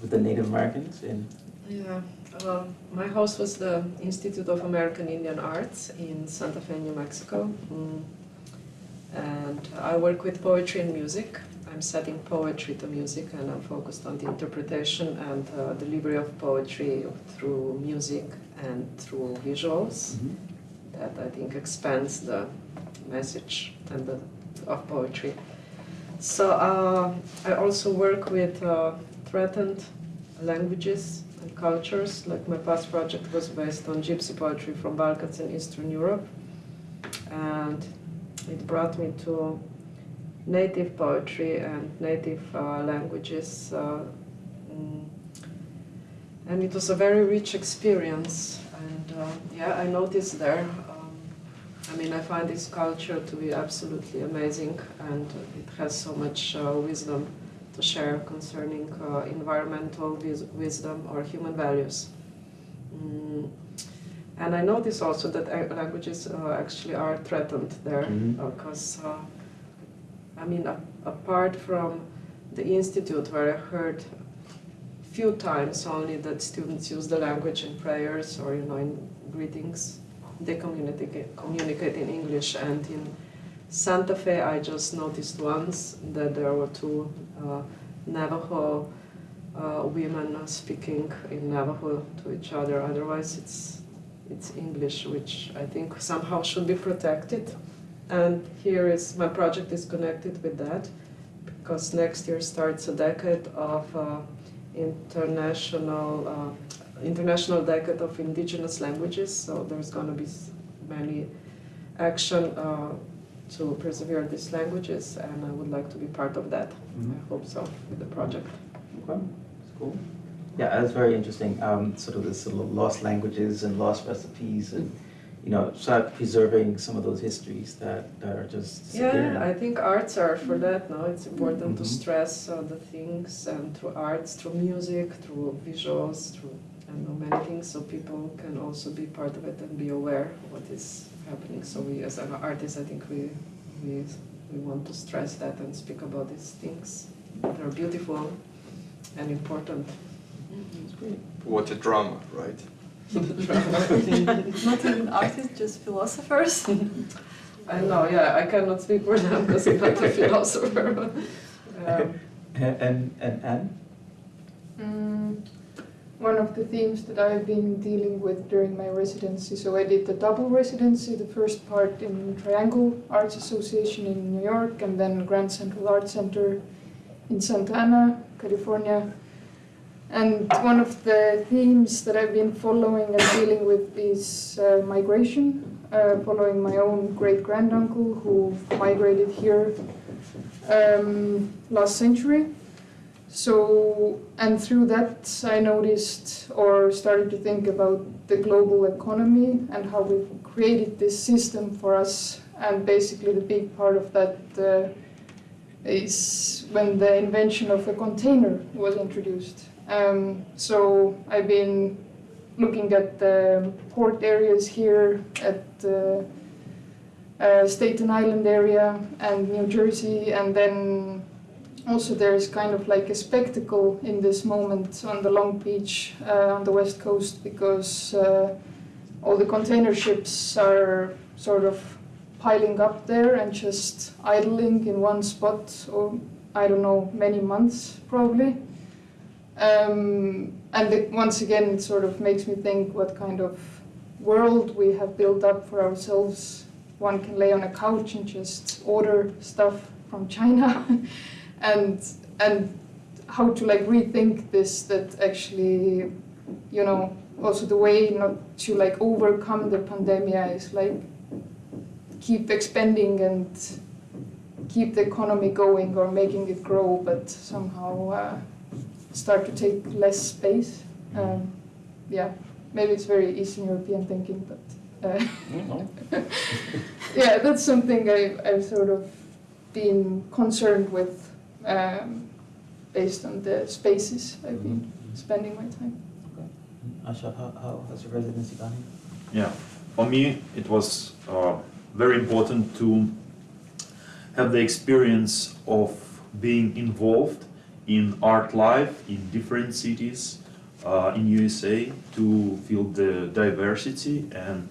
with the Native Americans and Yeah, um, my house was the Institute of American Indian Arts in Santa Fe, New Mexico. Mm. And I work with poetry and music. I'm setting poetry to music and I'm focused on the interpretation and uh, delivery of poetry through music and through visuals. That I think expands the message and the, of poetry. So uh, I also work with uh, threatened languages and cultures. Like my past project was based on gypsy poetry from Balkans and Eastern Europe. And it brought me to native poetry and native uh, languages. Uh, mm, and it was a very rich experience. And uh, yeah, I noticed there. Um, I mean, I find this culture to be absolutely amazing, and it has so much uh, wisdom to share concerning uh, environmental wis- wisdom or human values. Mm. And I notice also that uh, languages uh, actually are threatened there because, uh, I mean, a- apart from the institute where I heard few times only that students use the language in prayers or you know in greetings, they communicate communicate in English and in Santa Fe, I just noticed once that there were two uh, Navajo uh, women speaking in Navajo to each other. Otherwise, it's it's English, which I think somehow should be protected. And here is my project is connected with that because next year starts a decade of uh, international uh, international decade of indigenous languages. So there's going to be many action. Uh, to persevere these languages, and I would like to be part of that. Mhm. I hope so with the project. Okay, that's cool. Yeah, that's very interesting. Um, sort of this sort of lost languages and lost recipes, and you know, start preserving some of those histories that, that are just. Yeah, I think arts are for that. No, it's important to Mhm. stress uh, the things and through arts, through music, through visuals, through I don't know many things, so people can also be part of it and be aware of what is happening. So we, as an artist, I think we we we want to stress that and speak about these things. They're beautiful and important. That's great. What a drama, right? [laughs] Not even artists, just philosophers. I know, yeah, I cannot speak for them because I'm not a philosopher. Um, And and, and Anne? Mm, one of the themes that I've been dealing with during my residency. So I did the double residency, the first part in Triangle Arts Association in New York, and then Grand Central Arts Center in Santa Ana, California. And one of the themes that I've been following and dealing with is uh, migration, uh, following my own great granduncle who migrated here um, last century. So, and through that, I noticed or started to think about the global economy and how we created this system for us. And basically, the big part of that uh, is when the invention of a container was introduced. Um, so, I've been looking at the port areas here, at the uh, Staten Island area and New Jersey, and then also there's kind of like a spectacle in this moment on the Long Beach uh, on the west coast because uh, all the container ships are sort of piling up there and just idling in one spot or I don't know many months probably. Um, and it, once again, it sort of makes me think what kind of world we have built up for ourselves. One can lay on a couch and just order stuff from China, [laughs] and and how to like rethink this that actually, you know, also the way not to like overcome the pandemic is like keep expanding and keep the economy going or making it grow, but somehow uh, start to take less space. Um, yeah, maybe it's very Eastern European thinking, but uh, [laughs] yeah, that's something I, I've sort of been concerned with um, based on the spaces I've been spending my time. Asha, how, how has your residency gone? Yeah, for me it was uh, very important to have the experience of being involved in art life in different cities uh, in USA to feel the diversity and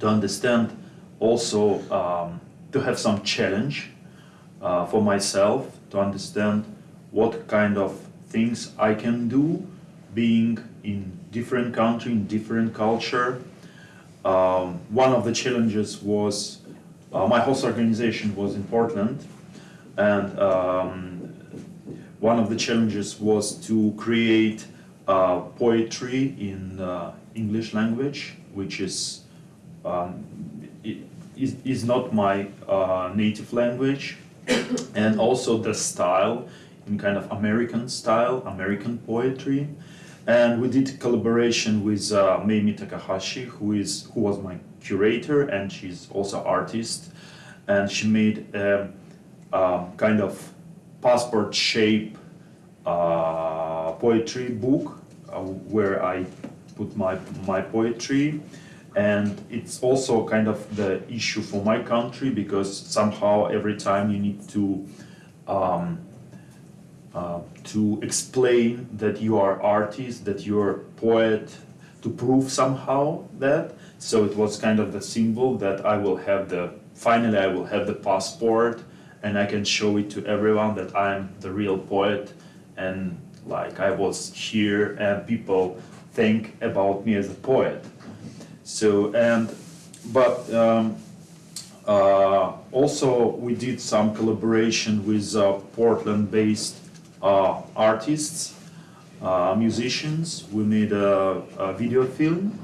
to understand also um, to have some challenge uh, for myself to understand what kind of things I can do being in different country, in different culture. Um, one of the challenges was uh, my host organization was in Portland, and um, one of the challenges was to create uh, poetry in uh, English language, which is um, is, is not my uh, native language, [coughs] and also the style in kind of American style, American poetry. And we did collaboration with uh, Takahashi, who is who was my curator, and she's also artist. And she made a, um, kind of passport shape uh, poetry book uh, where I put my my poetry, and it's also kind of the issue for my country because somehow every time you need to um, uh, to explain that you are artist, that you're poet, to prove somehow that. So it was kind of the symbol that I will have the finally I will have the passport and I can show it to everyone that I'm the real poet and like I was here and people think about me as a poet. So and but um, uh, also we did some collaboration with uh, Portland-based uh, artists, uh, musicians. We made a, a video film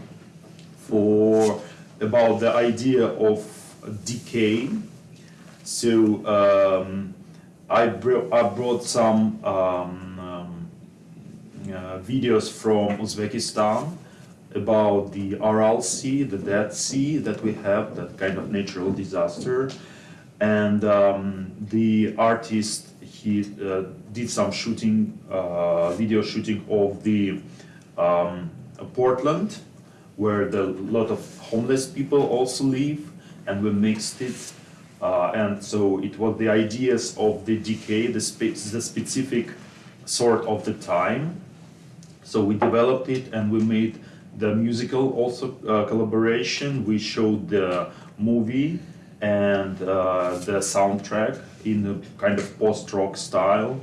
for about the idea of decay. So um, I, bro- I brought some um, um, uh, videos from Uzbekistan about the Aral Sea, the Dead Sea that we have, that kind of natural disaster. And um, the artist, he uh, did some shooting, uh, video shooting of the um, Portland, where the lot of homeless people also live, and we mixed it. Uh, and so it was the ideas of the decay, the, spe- the specific sort of the time. So we developed it and we made the musical also uh, collaboration. We showed the movie and uh, the soundtrack in a kind of post-rock style.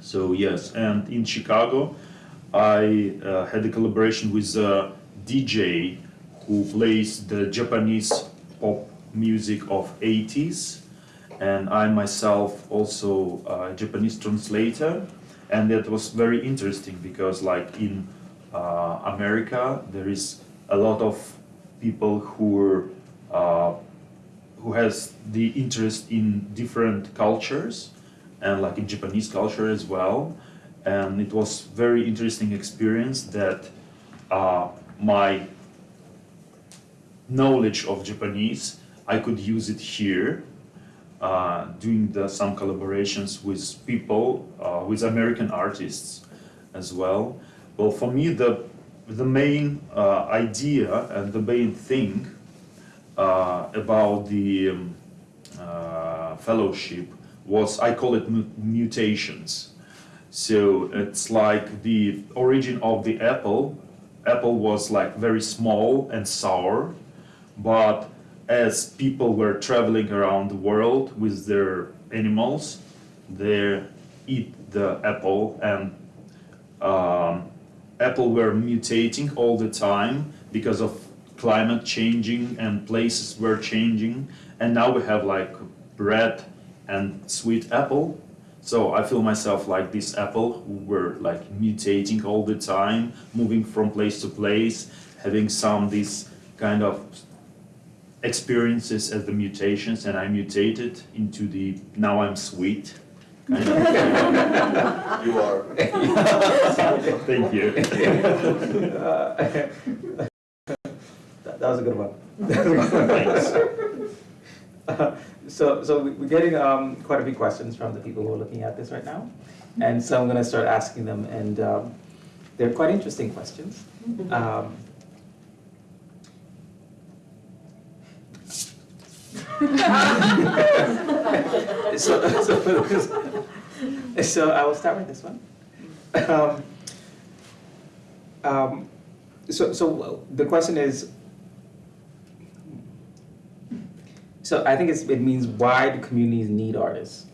So yes, and in Chicago, I uh, had a collaboration with a DJ who plays the Japanese pop music of 80s, and I myself also a Japanese translator, and that was very interesting because like in uh, America there is a lot of people who uh, who has the interest in different cultures and like in Japanese culture as well. And it was very interesting experience that uh, my knowledge of Japanese, I could use it here, uh, doing the, some collaborations with people, uh, with American artists as well. Well, for me, the the main uh, idea and the main thing uh, about the um, uh, fellowship was I call it mutations. So it's like the origin of the apple. Apple was like very small and sour, but as people were traveling around the world with their animals, they eat the apple and um, apple were mutating all the time because of climate changing and places were changing. And now we have like red and sweet apple. So i feel myself like this apple were like mutating all the time moving from place to place having some this kind of experiences as the mutations and i mutated into the now i'm sweet [laughs] You are. [laughs] thank you [laughs] that, that was a good one. Thanks. Uh, so, so we- we're getting um, quite a few questions from the people who are looking at this right now, and so I'm going to start asking them, and um, they're quite interesting questions. Um, [laughs] so, so, so I will start with this one. Um, um, so, so the question is, so I think it's, it means why do communities need artists?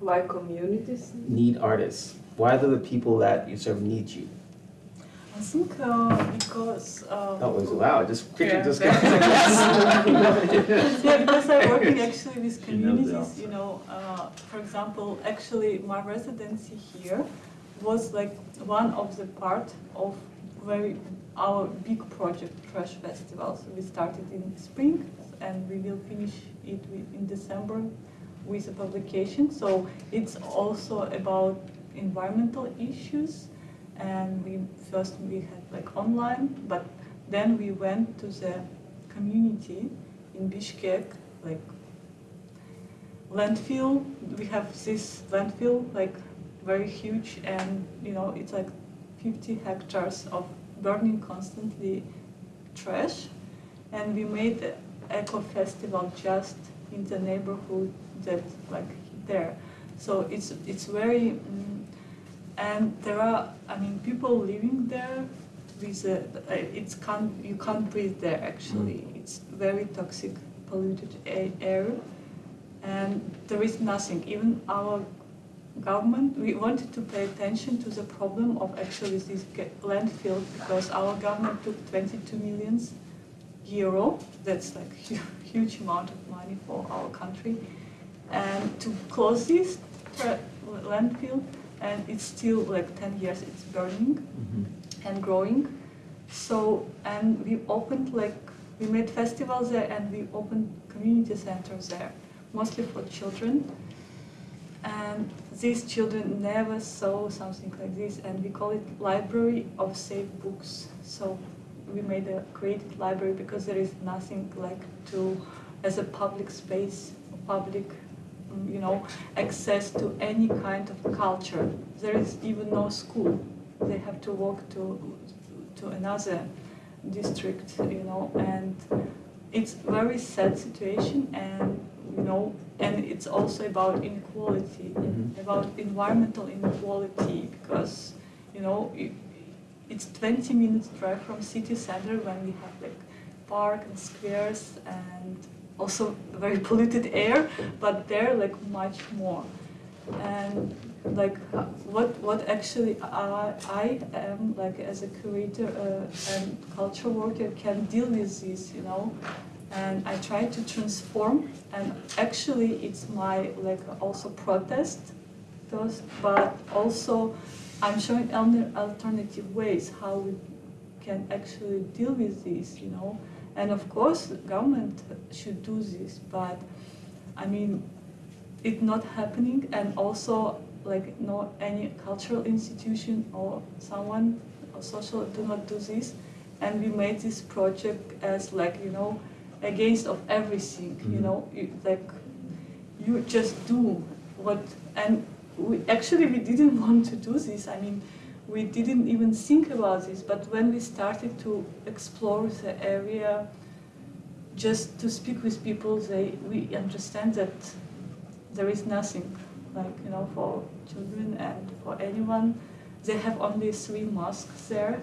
Why communities? Need artists. Why do the people that you serve need you? I think uh, because. Um, That was wow, just quickly Yeah, just. [laughs] [laughs] yeah, because I'm working [laughs] actually with You know communities, you know, uh, for example, actually my residency here was like one of the part of very our big project Trash Festival. So we started in spring and we will finish it in December with a publication. So it's also about environmental issues and we first we had like online, but then we went to the community in Bishkek, like landfill. We have this landfill, like very huge, and you know it's like 50 hectares of burning constantly trash, and we made an eco festival just in the neighborhood that like there. So it's it's very, mm, and there are I mean people living there with a, uh, it's can't you can't breathe there actually. It's very toxic, polluted air, and there is nothing. Even our government, we wanted to pay attention to the problem of actually this landfill because our government took 22 millions euro. That's like hu- [laughs] huge amount of money for our country, and to close this landfill, and it's still like 10 years. It's burning and growing. So, and we opened like, we made festivals there and we opened community centers there, mostly for children. And these children never saw something like this and we call it Library of Safe Books. So we made a creative library because there is nothing like to, as a public space, public mm, you know, access to any kind of culture. There is even no school. They have to walk to to another district, you know, and it's very sad situation and you know and it's also about inequality Mhm. about environmental inequality because you know it, it's 20 minutes drive from city center when we have like park and squares and also very polluted air but there like much more. And like what what actually I, I am like as a curator uh, and culture worker can deal with this you know? And I try to transform and actually it's my like also protest first but also I'm showing al- alternative ways how we can actually deal with this you know and of course the government should do this but I mean it's not happening and also like no any cultural institution or someone or social do not do this and we made this project as like you know against of everything you Mhm. know you, like you just do what and we actually we didn't [laughs] want to do this i mean we didn't even think about this but when we started to explore the area just to speak with people they we understand that there is nothing like you know for children and for anyone. They have only three mosques there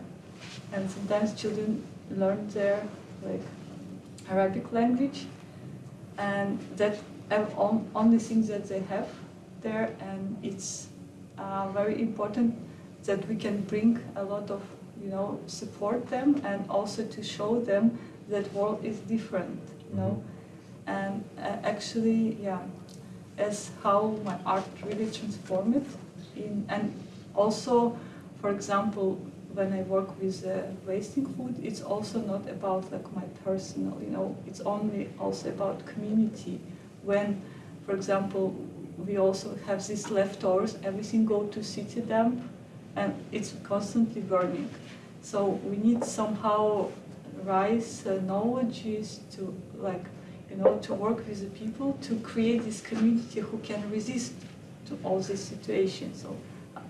and sometimes children learn there like arabic language and that only things that they have there and it's uh, very important that we can bring a lot of you know, support them and also to show them that world is different, you know. And uh, actually, yeah, as how my art really transformed it in, and also, for example, when I work with uh, wasting food, it's also not about like my personal, you know, it's only also about community. When, for example, we also have these leftovers, everything go to city dump, and it's constantly burning. So we need somehow rise uh, knowledges to like, you know, to work with the people to create this community who can resist to all these situations. So,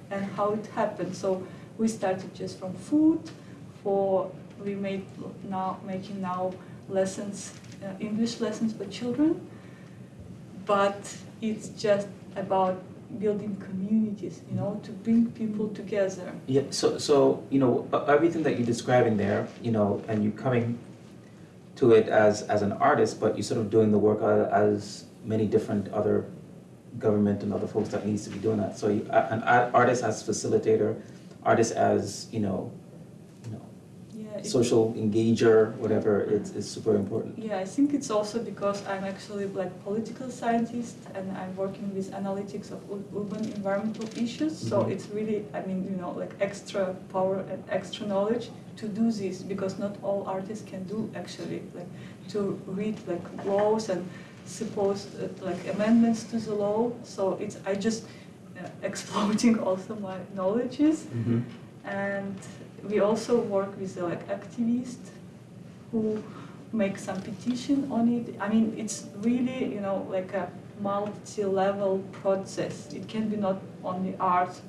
and how it happened. So we started just from food. For we made now making now lessons, uh, English lessons for children. But it's just about building communities, you know, to bring people together. Yeah, so, so, you know, everything that you're describing there, you know, and you're coming to it as, as an artist, but you're sort of doing the work uh, as many different other government and other folks that needs to be doing that. So you, an artist as facilitator, artist as, you know, you know, Yeah, it- social engager, whatever, it's, it's super important. Yeah, I think it's also because I'm actually like political scientist and I'm working with analytics of urban environmental issues. So Mhm. it's really, I mean, you know, like extra power and extra knowledge to do this because not all artists can do actually like to read like laws and supposed uh, like amendments to the law. So it's I just uh, [laughs] exploding also my knowledges Mhm. and we also work with like activists who make some petition on it. I mean, it's really you know like a multi-level process. It can be not only art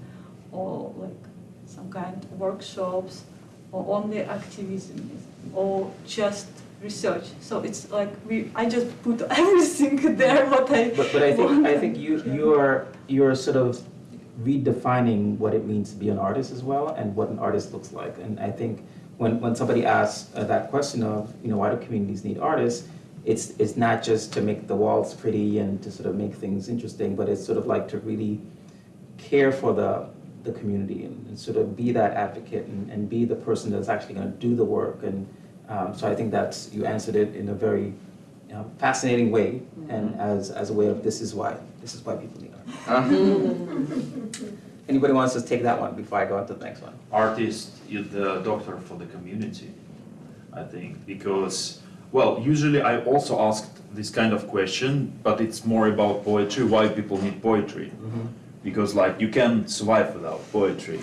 or like some kind of workshops or only activism or just research. So it's like we I just put [laughs] everything there what I But, but I think, I think [laughs] you, you are, you're sort of redefining what it means to be an artist as well and what an artist looks like. And I think when, when somebody asks uh, that question of, you know, why do communities need artists? It's, it's not just to make the walls pretty and to sort of make things interesting, but it's sort of like to really care for the, the community and, and sort of be that advocate and, and be the person that's actually gonna do the work. And um, so I think that's, you answered it in a very you know, fascinating way and as, as a way of this is why, this is why people need. Anybody wants to take that one before I go on to the next one? artist is the doctor for the community, I think, because, well, usually I also asked this kind of question, but it's more about poetry, why people need poetry. Because like you can survive without poetry.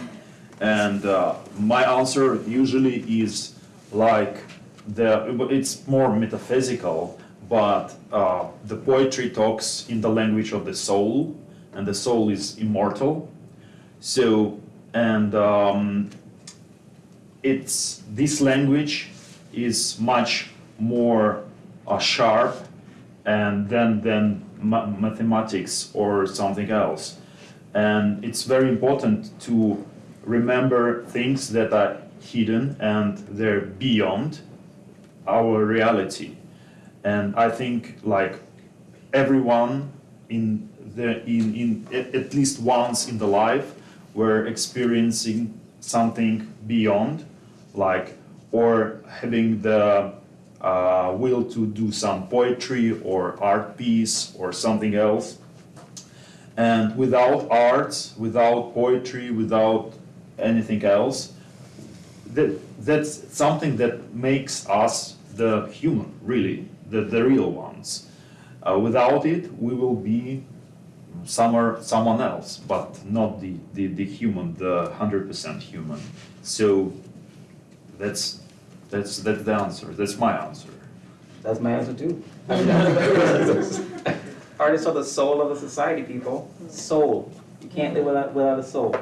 And uh, my answer usually is like the, it's more metaphysical, but uh, the poetry talks in the language of the soul, and the soul is immortal. So, and um, it's this language is much more uh, sharp and than than ma- mathematics or something else. And it's very important to remember things that are hidden and they're beyond our reality. And I think like everyone in the in, in at at least once in the life we're experiencing something beyond like or having the uh, will to do some poetry or art piece or something else. And without art without poetry without anything else that that's something that makes us the human really the, the real ones. Uh, without it we will be somewhere someone else but not the, the, the human the 100% human so that's that's that's the answer that's my answer That's my answer too. [laughs] Artists are the soul of the society, people. Soul. You can't live without, without a soul.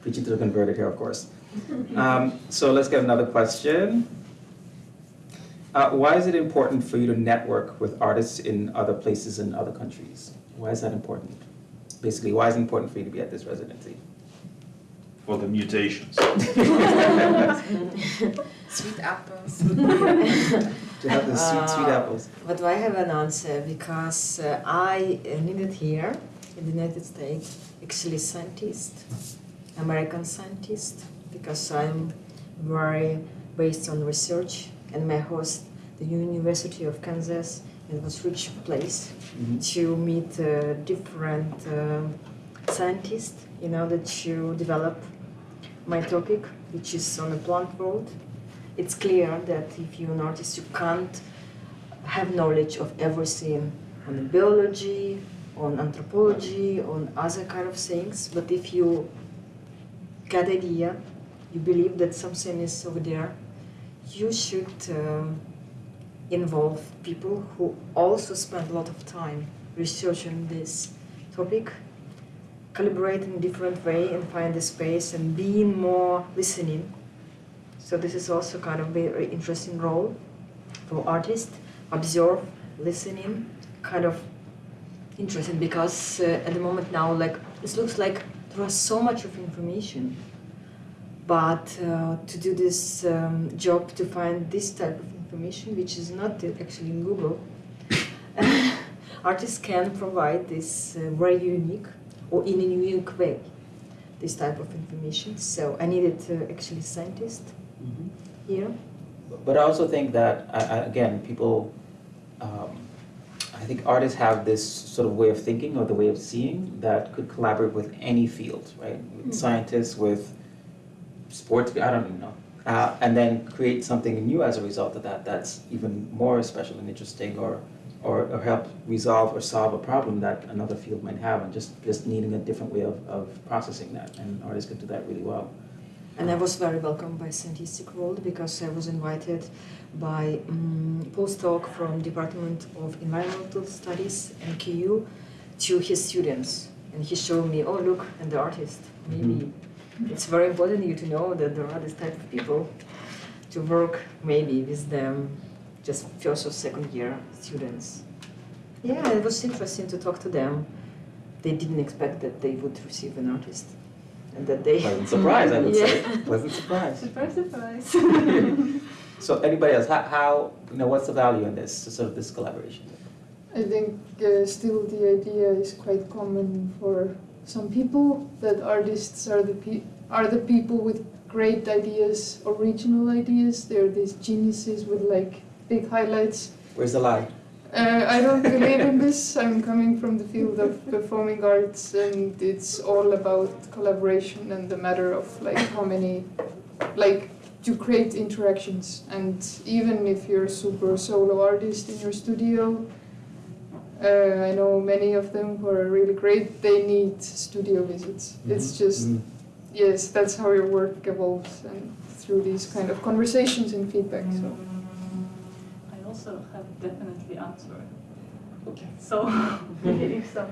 Preaching to the converted here, of course. Um, so let's get another question. Uh, why is it important for you to network with artists in other places in other countries? Why is that important? Basically, why is it important for you to be at this residency? for the mutations [laughs] Sweet apples. [laughs] To have the sweet, sweet Uh, apples. But I have an answer because uh, I uh, needed here in the United States actually scientist, American scientist, because I'm very based on research and my host, the University of Kansas, it was rich place Mhm. to meet uh, different um scientists in order to develop my topic, which is on the plant world. It's clear that if you're an artist, you can't have knowledge of everything on biology, on anthropology, on other kind of things. But if you get idea, you believe that something is over there, you should um, involve people who also spend a lot of time researching this topic, collaborate in a different way and find the space and being more listening. So this is also kind of very interesting role for artists, observe, listening, kind of interesting because uh, at the moment now like it looks like there is so much of information but uh, to do this um, job to find this type of information which is not actually in google [laughs] artists can provide this uh, very unique or in a unique way this type of information so i needed uh, actually scientists Mhm. here But I also think that, again, people, um, I think artists have this sort of way of thinking or the way of seeing that could collaborate with any field, right? With Mm. Scientists, with sports, I don't even know. Uh, and then create something new as a result of that that's even more special and interesting or, or, or help resolve or solve a problem that another field might have and just, just needing a different way of, of processing that. And artists could do that really well. And I was very welcomed by Scientific World because I was invited by um, postdoc from Department of Environmental Studies and KU to his students. And he showed me, oh look, and the artist. Maybe it's very important you to know that there are this type of people to work maybe with them just first or second year students. Yeah, it was interesting to talk to them. They didn't expect that they would receive an artist. And that they Pleasant surprise, I would [laughs] Yeah. say. Pleasant surprise. Surprise, surprise. [laughs] So anybody else, how, how, you know, what's the value in this, sort of this collaboration? I think uh, still the idea is quite common for some people that artists are the pe- are the people with great ideas, original ideas. They're these geniuses with like big highlights. Where's the lie? Uh, I don't believe in this. I'm coming from the field of performing arts, and it's all about collaboration and the matter of like how many, like to create interactions. And even if you're a super solo artist in your studio, uh, I know many of them who are really great. They need studio visits. It's just Mhm. yes, that's how your work evolves, and through these kind of conversations and feedback. So. I also have definitely answer. Okay. [laughs] So, [laughs] if so,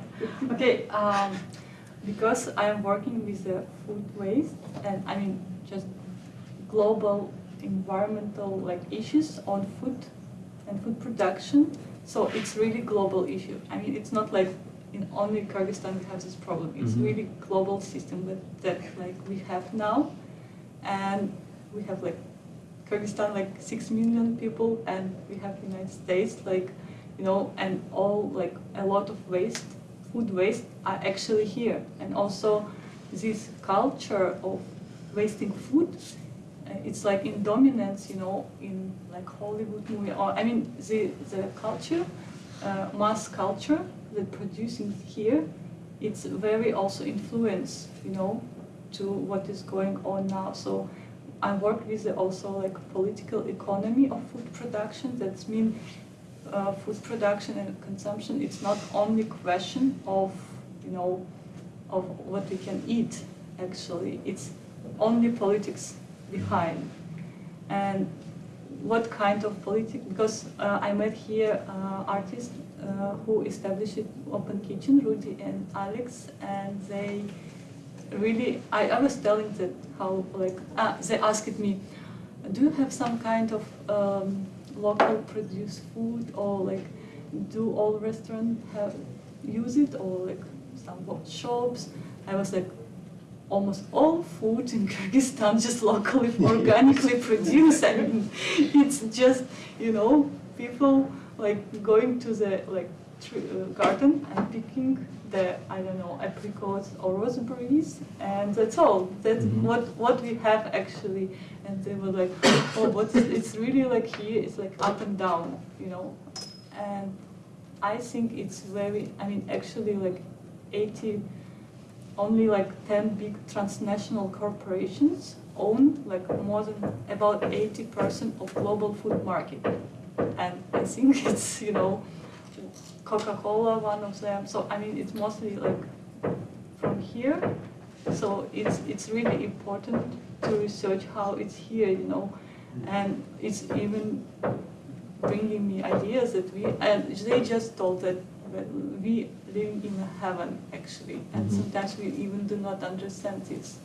okay, um, because I am working with the food waste and I mean just global environmental like issues on food and food production. So it's really global issue. I mean, it's not like in only Kyrgyzstan we have this problem. It's Mhm. really global system that, that like we have now, and we have like Kyrgyzstan like six million people, and we have United States like you know, and all like a lot of waste, food waste are actually here, and also this culture of wasting food, it's like in dominance, you know, in like Hollywood movie, or I mean the the culture, uh, mass culture that producing here, it's very also influence, you know, to what is going on now. So I work with also like political economy of food production. That's mean uh, food production and consumption. It's not only question of you know of what we can eat. Actually, it's only politics behind. And what kind of politics? Because uh, I met here uh, artists uh, who established Open Kitchen, Rudy and Alex, and they really I, I was telling that how like ah, they asked me do you have some kind of um, local produced food or like do all restaurants have use it or like some shops I was like almost all food in [laughs] Kyrgyzstan just locally organically produced I mean it's just you know people like going to the like uh, garden and picking the I don't know apricots or raspberries, and that's all. That's Mhm. what what we have actually. And they were like, oh, but it's, it's really like here. It's like up and down, you know. And I think it's very. I mean, actually, like 80 only like 10 big transnational corporations own like more than about 80% of global food market. And I think [laughs] it's, you know, Coca-Cola, one of them. So, I mean, it's mostly like from here. So it's, it's really important to research how it's here, you know. And it's even bringing me ideas that we, and they just told that that we living in a heaven actually, and Mhm. sometimes we even do not understand this,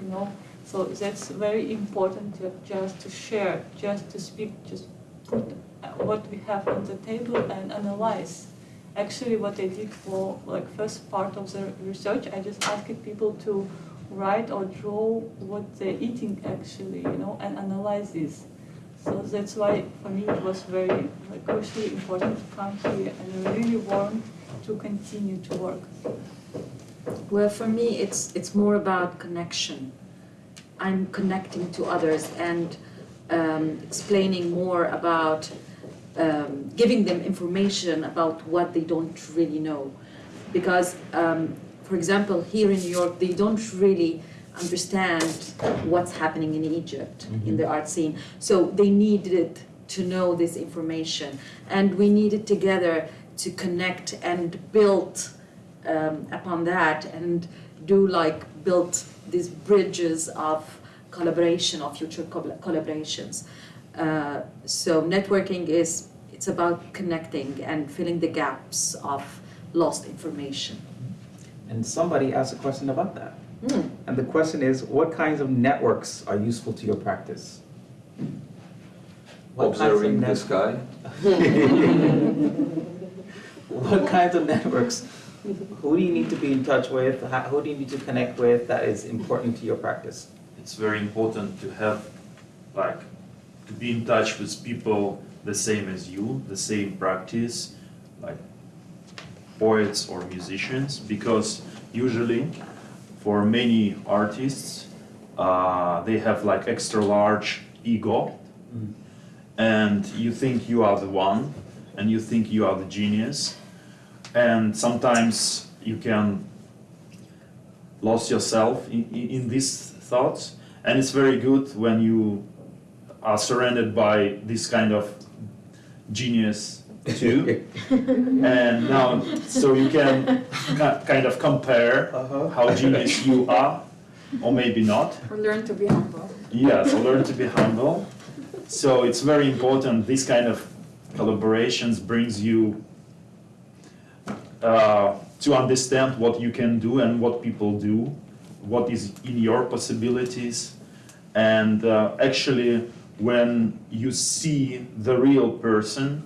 you know. So that's very important to just to share, just to speak, just put uh, what we have on the table and analyze. Actually, what I did for like first part of the research, I just asked people to write or draw what they're eating actually, you know, and analyze this. So that's why for me it was very like, crucially important to come here and really want to continue to work. Well, for me, it's it's more about connection. I'm connecting to others and um, explaining more about um, giving them information about what they don't really know, because, um, for example, here in New York, they don't really understand what's happening in Egypt in the art scene. So they needed to know this information, and we needed together to connect and build um, upon that and do like build these bridges of collaboration of future co- collaborations. Uh, so networking is it's about connecting and filling the gaps of lost information. And somebody asked a question about that. Hmm. And the question is, what kinds of networks are useful to your practice? What Observing the net- sky. [laughs] [laughs] what kinds of networks? Who do you need to be in touch with? How- Who do you need to connect with that is important to your practice? It's very important to have, like, to be in touch with people the same as you, the same practice, like poets or musicians, because usually for many artists, uh, they have like extra large ego, Mm. and you think you are the one, and you think you are the genius, and sometimes you can lose yourself in, in, in these thoughts, and it's very good when you are surrounded by this kind of genius too [laughs] and now so you can [laughs] kind of compare Uh-huh. how genius you are or maybe not Or learn to be humble. yeah so learn to be humble so it's very important this kind of collaborations brings you uh, to understand what you can do and what people do what is in your possibilities. And uh, actually when you see the real person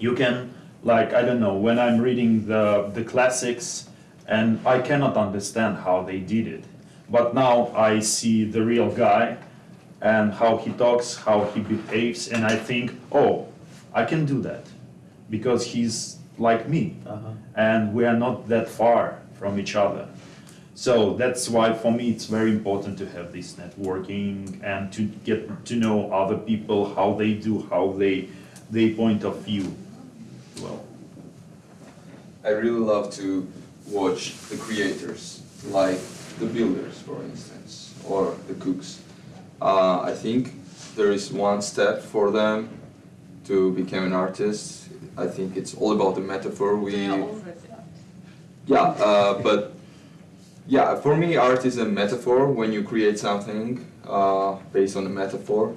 you can like i don't know when i'm reading the the classics and i cannot understand how they did it. But now i see the real guy and how he talks how he behaves and i think oh i can do that. Because he's like me Uh-huh. and we are not that far from each other so that's why for me it's very important to have this networking and to get to know other people how they do how they they point of view well I really love to watch the creators, like the builders, for instance, or the cooks. Uh, I think there is one step for them to become an artist. I think it's all about the metaphor. We They are already yeah, uh, but yeah, for me, art is a metaphor when you create something uh, based on a metaphor.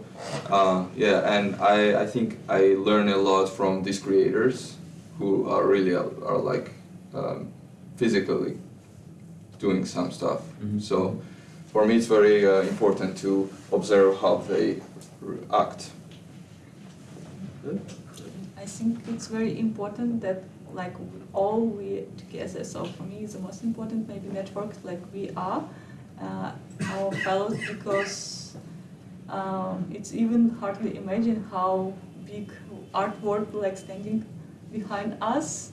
Uh, yeah, and I, I think I learn a lot from these creators who are really are, are like um, physically doing some stuff. Mhm. So for me, it's very uh, important to observe how they r- act. I think it's very important that like all we together. So for me, is the most important maybe network like we are, uh, our fellows, because um, it's even hard to imagine how big artwork like standing behind us.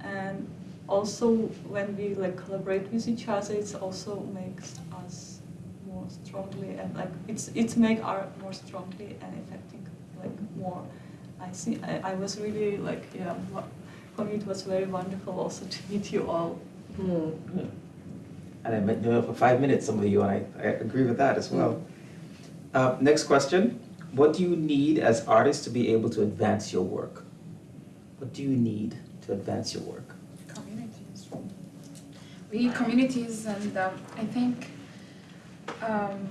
and also when we like collaborate with each other, it also makes us more strongly and like it's it make art more strongly and effective like more. I see. I, I was really like yeah. For me, it was very wonderful also to meet you all. Hmm. And I met you for five minutes, some of you, and I, I agree with that as well. Uh, next question. What do you need as artists to be able to advance your work? What do you need to advance your work? communities. We need communities, and um, I think um,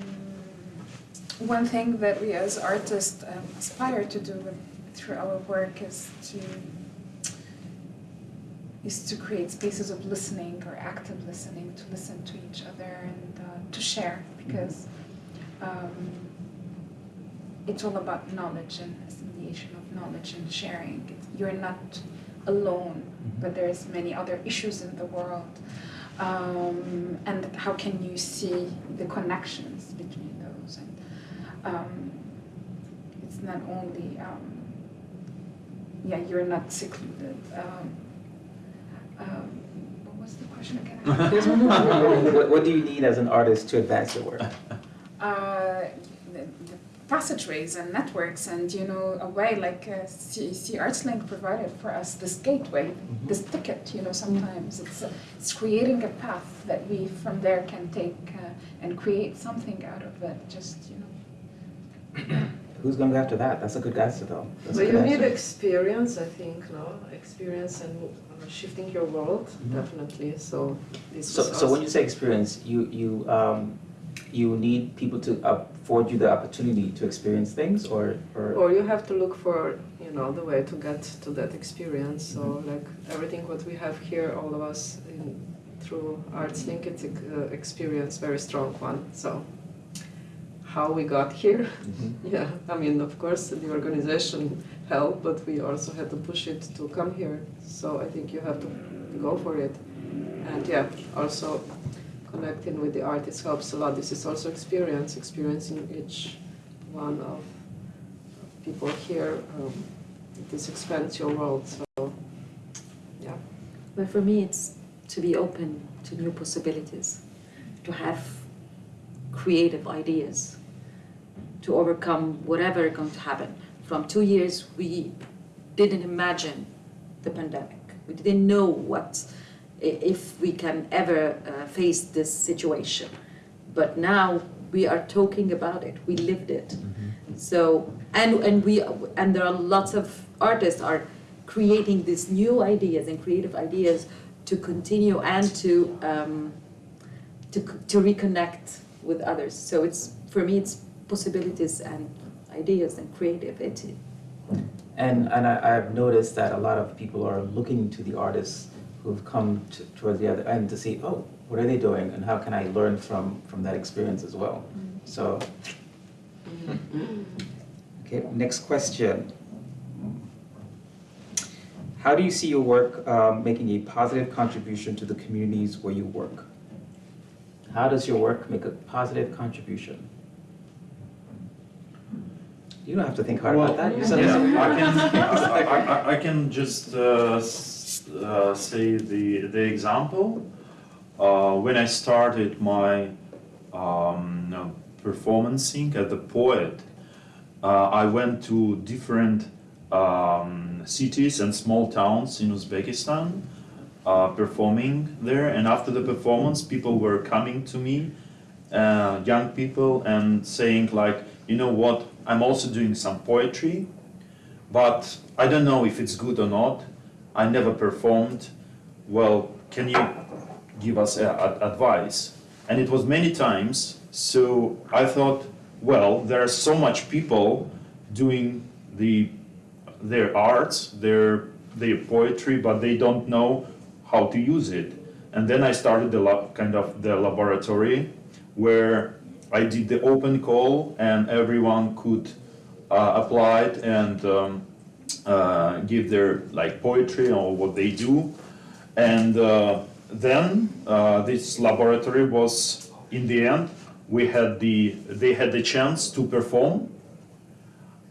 one thing that we as artists um, aspire to do with, through our work is to is to create spaces of listening or active listening, to listen to each other and uh, to share, because um, it's all about knowledge and assimilation of knowledge and sharing. It, you're not alone, but there's many other issues in the world. Um, and how can you see the connections between those? And um, it's not only, um, yeah, you're not secluded. Um, um, what was the question again? [laughs] what, what do you need as an artist to advance your work? uh, the, the passageways and networks and you know a way like uh, C, C ArtsLink provided for us this gateway, this ticket. You know sometimes it's uh, it's creating a path that we from there can take uh, and create something out of it. Just you know. [clears throat] Who's going to go after that? That's a good answer, though. That's But you need experience, I think, no? Experience and uh, shifting your world, Mhm. definitely. So So, so when you say experience, you you um, you need people to afford you the opportunity to experience things, or or, Or you have to look for, you know, the way to get to that experience. So Mm-hmm. like everything what we have here, all of us in, through ArtsLink, it's an uh, experience, very strong one. So how we got here, Mhm. [laughs] yeah, I mean, of course, the organization helped, but we also had to push it to come here. So I think you have to go for it. And yeah, also connecting with the artists helps a lot. This is also experience, experiencing each one of people here. Um, this expands your world. So yeah. But for me, it's to be open to new possibilities, to have creative ideas, to overcome whatever is going to happen. From two years, we didn't imagine the pandemic. We didn't know what if we can ever uh, face this situation. But now we are talking about it. We lived it. So and and we and there are lots of artists are creating these new ideas and creative ideas to continue and to um, to to reconnect with others. So it's for me it's possibilities and ideas and creativity. And and I, I've noticed that a lot of people are looking to the artists who've come to, towards the other end to see, oh, what are they doing, and how can I learn from from that experience as well. So, okay, next question. How do you see your work um, making a positive contribution to the communities where you work? How does your work make a positive contribution? You don't have to think hard about that. You said Yeah, I can, [laughs] I, I- can just uh, uh, say the, the example. Uh, when I started my um, performancing at the Poet, uh, I went to different um, cities and small towns in Uzbekistan, uh, performing there. And after the performance, people were coming to me, uh, young people, and saying like, you know what, I'm also doing some poetry, but I don't know if it's good or not. I never performed. Well, can you give us uh, ad- advice? And it was many times. So I thought, well, there are so much people doing the their arts, their their poetry, but they don't know how to use it. And then I started the lab, kind of the laboratory where I did the open call and everyone could uh, apply it and um, uh, give their like poetry or what they do. And uh, then uh, this laboratory was in the end we had the they had the chance to perform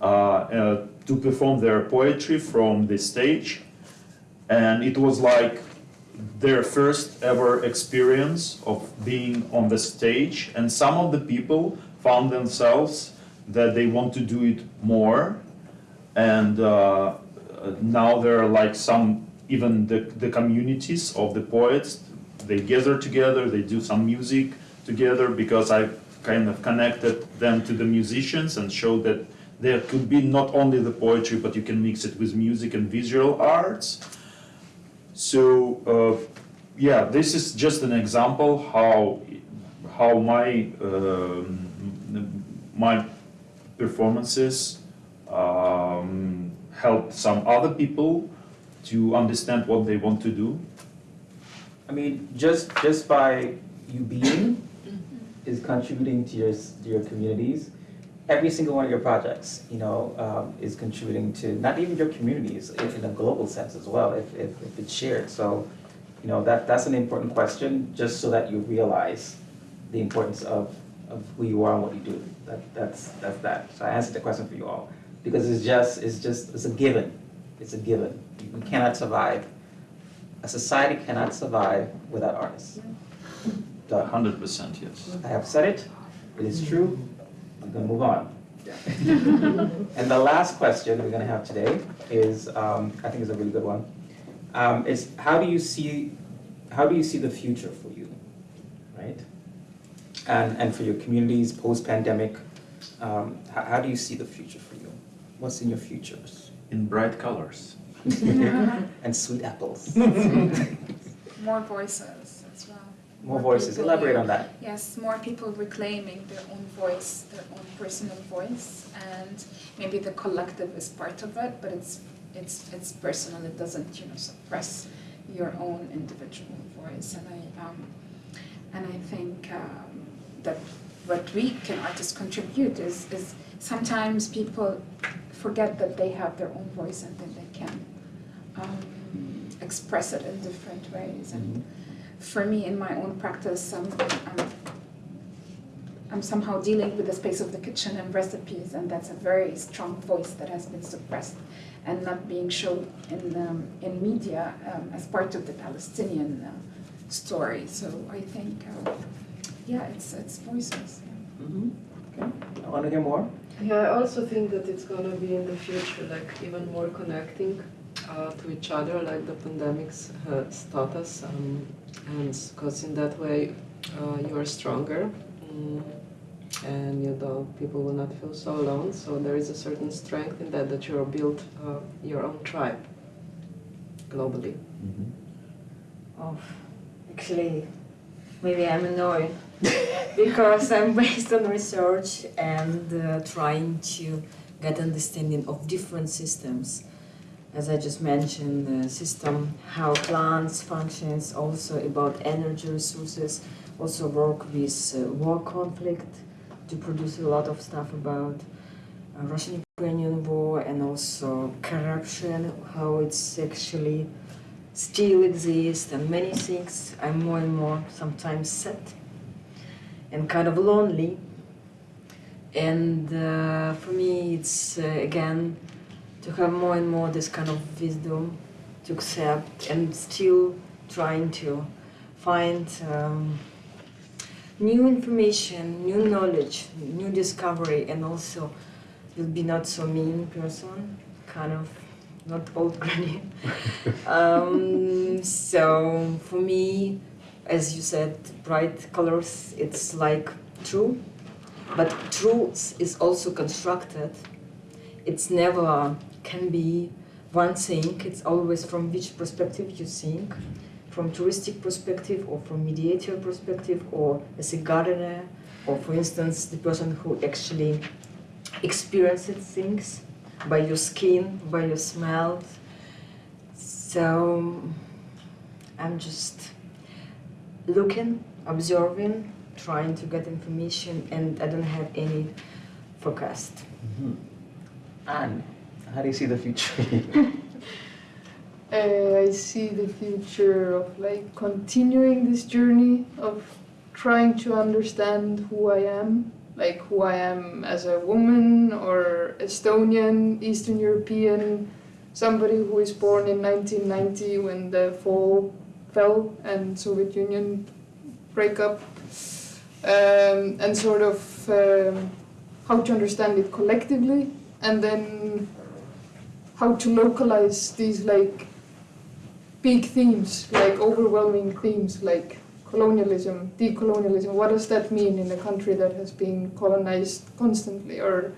uh, uh, to perform their poetry from the stage and it was like their first ever experience of being on the stage and some of the people found themselves that they want to do it more and uh, now there are like some even the, the communities of the poets they gather together they do some music together because i kind of connected them to the musicians and showed that there could be not only the poetry but you can mix it with music and visual arts so uh, yeah this is just an example how how my um, my performances um, help some other people to understand what they want to do. I mean, just just by you being is contributing to your to your communities. Every single one of your projects, you know, um, is contributing to not even your communities in, in a global sense as well, if, if, if it's shared. So, you know, that that's an important question, just so that you realize the importance of, of who you are and what you do. That that's that's that. So I answered the question for you all because it's just it's just it's a given. It's a given. We cannot survive. A society cannot survive without artists. Done. 100% yes. I have said it. It is true. I'm gonna move on. [laughs] and the last question we're gonna have today is, um, I think is a really good one. Um, is how do you see, how do you see the future for you, right? And and for your communities post-pandemic, um, how, how do you see the future for you? What's in your futures? In bright colors. [laughs] [laughs] and sweet apples. More voices as well. More voices. Elaborate on that. Yes, more people reclaiming their own voice, their own personal voice, and maybe the collective is part of it, but it's it's it's personal. It doesn't you know suppress your own individual voice, and I um, and I think um, that what we can artists contribute is is sometimes people forget that they have their own voice and that they can um, express it in different ways and for me in my own practice I'm, I'm, I'm somehow dealing with the space of the kitchen and recipes and that's a very strong voice that has been suppressed and not being shown in, um, in media um, as part of the Palestinian uh, story so I think uh, yeah it's, it's voices yeah. Mhm. Okay. I want to hear more. Yeah, I also think that it's gonna be in the future like even more connecting uh, to each other, like the pandemics has taught us, um, and because in that way uh, you are stronger, mm, and you know people will not feel so alone. So there is a certain strength in that that you are built uh, your own tribe globally. Oh, actually, maybe I'm annoyed [laughs] because I'm based on research and uh, trying to get understanding of different systems. As I just mentioned, the system, how plants functions, also about energy resources, also work with uh, war conflict to produce a lot of stuff about uh, Russian-Ukrainian war and also corruption, how it's actually still exists and many things. I'm more and more sometimes sad and kind of lonely. And uh, for me, it's uh, again to have more and more this kind of wisdom to accept and still trying to find um, new information, new knowledge, new discovery, and also you'll be not so mean person, kind of not old [laughs] granny. [laughs] um, so for me, as you said, bright colors, it's like true, but truth is also constructed. It's never can be one thing. It's always from which perspective you think, from touristic perspective or from mediator perspective or as a gardener or for instance the person who actually experiences things by your skin, by your smell. So I'm just looking, observing, trying to get information, and I don't have any forecast. Mm-hmm. And how do you see the future? [laughs] Uh, I see the future of like continuing this journey of trying to understand who I am, like who I am as a woman or Estonian, Eastern European, somebody who is born in 1990 when the fall fell and Soviet Union break up, um, and sort of um, how to understand it collectively, and then how to localize these like big themes, like overwhelming themes, like colonialism, decolonialism. What does that mean in a country that has been colonized constantly? Or,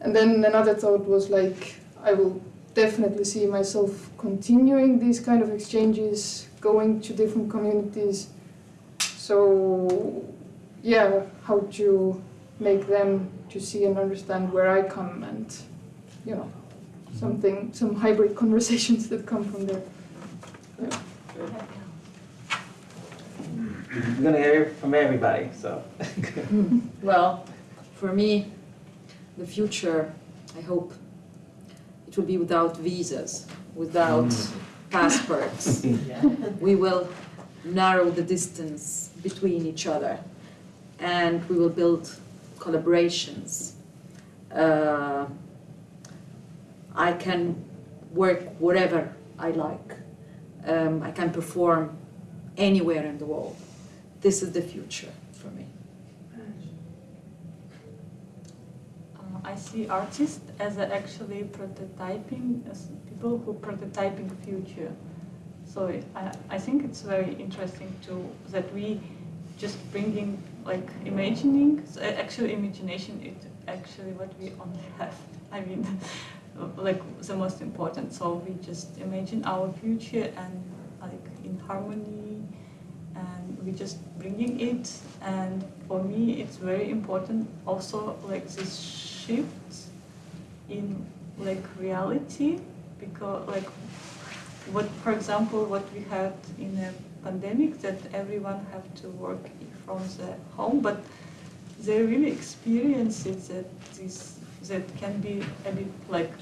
and then another thought was like, I will definitely see myself continuing these kind of exchanges, going to different communities. So, yeah, how to make them to see and understand where I come and, you know, something, some hybrid conversations that come from there. We're gonna hear from everybody, so. [laughs] Well, for me, the future, I hope, it will be without visas, without passports. [laughs] We will narrow the distance between each other and we will build collaborations. Uh, I can work whatever I like. Um, I can perform anywhere in the world. This is the future for me. Uh, I see artists as actually prototyping, as people who prototyping future. So I, I think it's very interesting to that we just bringing like imagining. So actually, imagination is actually what we only have. I mean, like the most important. So we just imagine our future and like in harmony, and we just bringing it. And for me, it's very important also like this shift in like reality because like what for example what we had in a pandemic that everyone have to work from the home but they really experience it that this that can be a bit like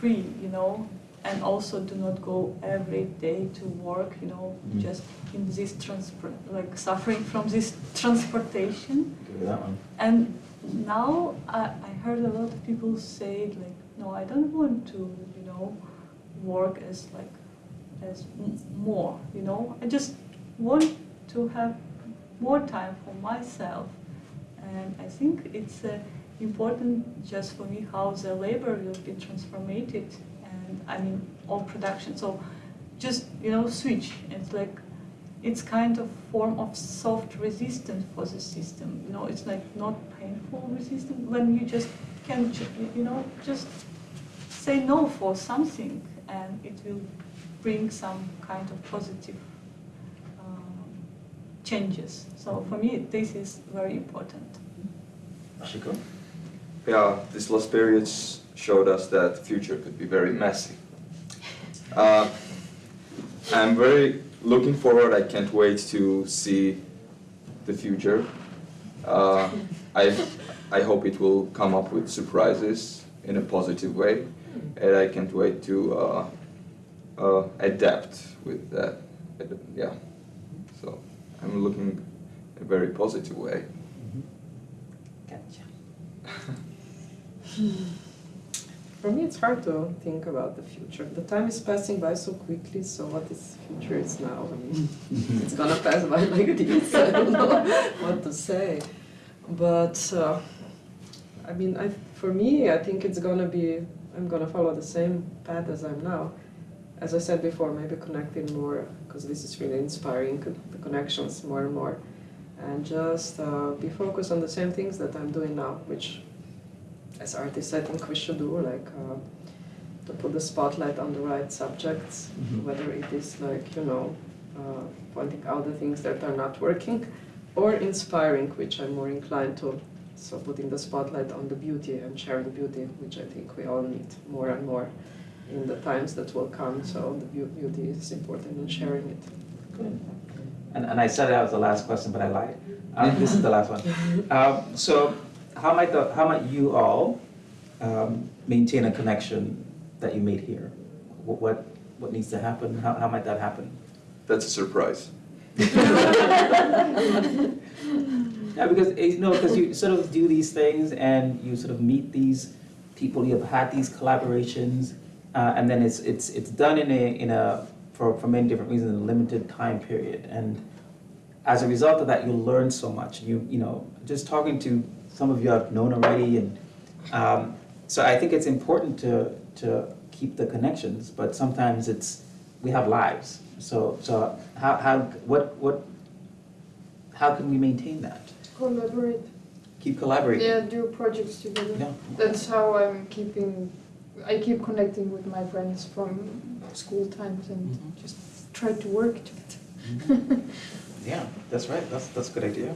free you know and also do not go every day to work you know Mhm. just in this transport like suffering from this [laughs] transportation Give me that one. and now I, I heard a lot of people say like, no, I don't want to, you know, work as like as m- more, you know. I just want to have more time for myself, and I think it's uh, important just for me how the labor will be transformed, and I mean all production. So just you know switch. It's like it's kind of form of soft resistance for the system. You know, it's like not painful resistance when you just can, you know, just say no for something, and it will bring some kind of positive um, changes. So for me, this is very important. Shiko? Yeah, these last periods showed us that the future could be very messy. Uh, I'm very looking forward. I can't wait to see the future. Uh, I I hope it will come up with surprises in a positive way, and I can't wait to uh, uh, adapt with that. Yeah, so I'm looking in a very positive way. Gotcha. [laughs] [sighs] For me, it's hard to think about the future. The time is passing by so quickly, so what is future is now? I mean, [laughs] it's gonna pass by [laughs] like this. I don't know [laughs] what to say. But uh, I mean, I, for me, I think it's gonna be. I'm gonna follow the same path as I'm now. As I said before, maybe connecting more because this is really inspiring. The connections more and more, and just uh, be focused on the same things that I'm doing now, which as artists, I think we should do, like uh, to put the spotlight on the right subjects, Mhm. whether it is like, you know, uh, pointing out the things that are not working, or inspiring, which I'm more inclined to. So putting the spotlight on the beauty and sharing beauty, which I think we all need more and more in the times that will come. So the beauty is important in sharing it. Good. And, and I said that was the last question, but I lied. Um, this is the last one. [laughs] Um, so, how might the, how might you all um, maintain a connection that you made here? What what, what needs to happen? How, how might that happen? That's a surprise. [laughs] Yeah, because eh, you know, because you sort of do these things and you sort of meet these people. You have had these collaborations, uh, and then it's it's it's done in a in a for for many different reasons in a limited time period, and as a result of that, you learn so much. You you know, just talking to some of you I've known already, and um, so I think it's important to to keep the connections, but sometimes it's we have lives. So so how how what what how can we maintain that? Collaborate. Keep collaborating. Yeah, do projects together. Yeah. That's how I'm keeping. I keep connecting with my friends from school times and Mhm. just try to work together. [laughs] Yeah, that's right. That's that's a good idea.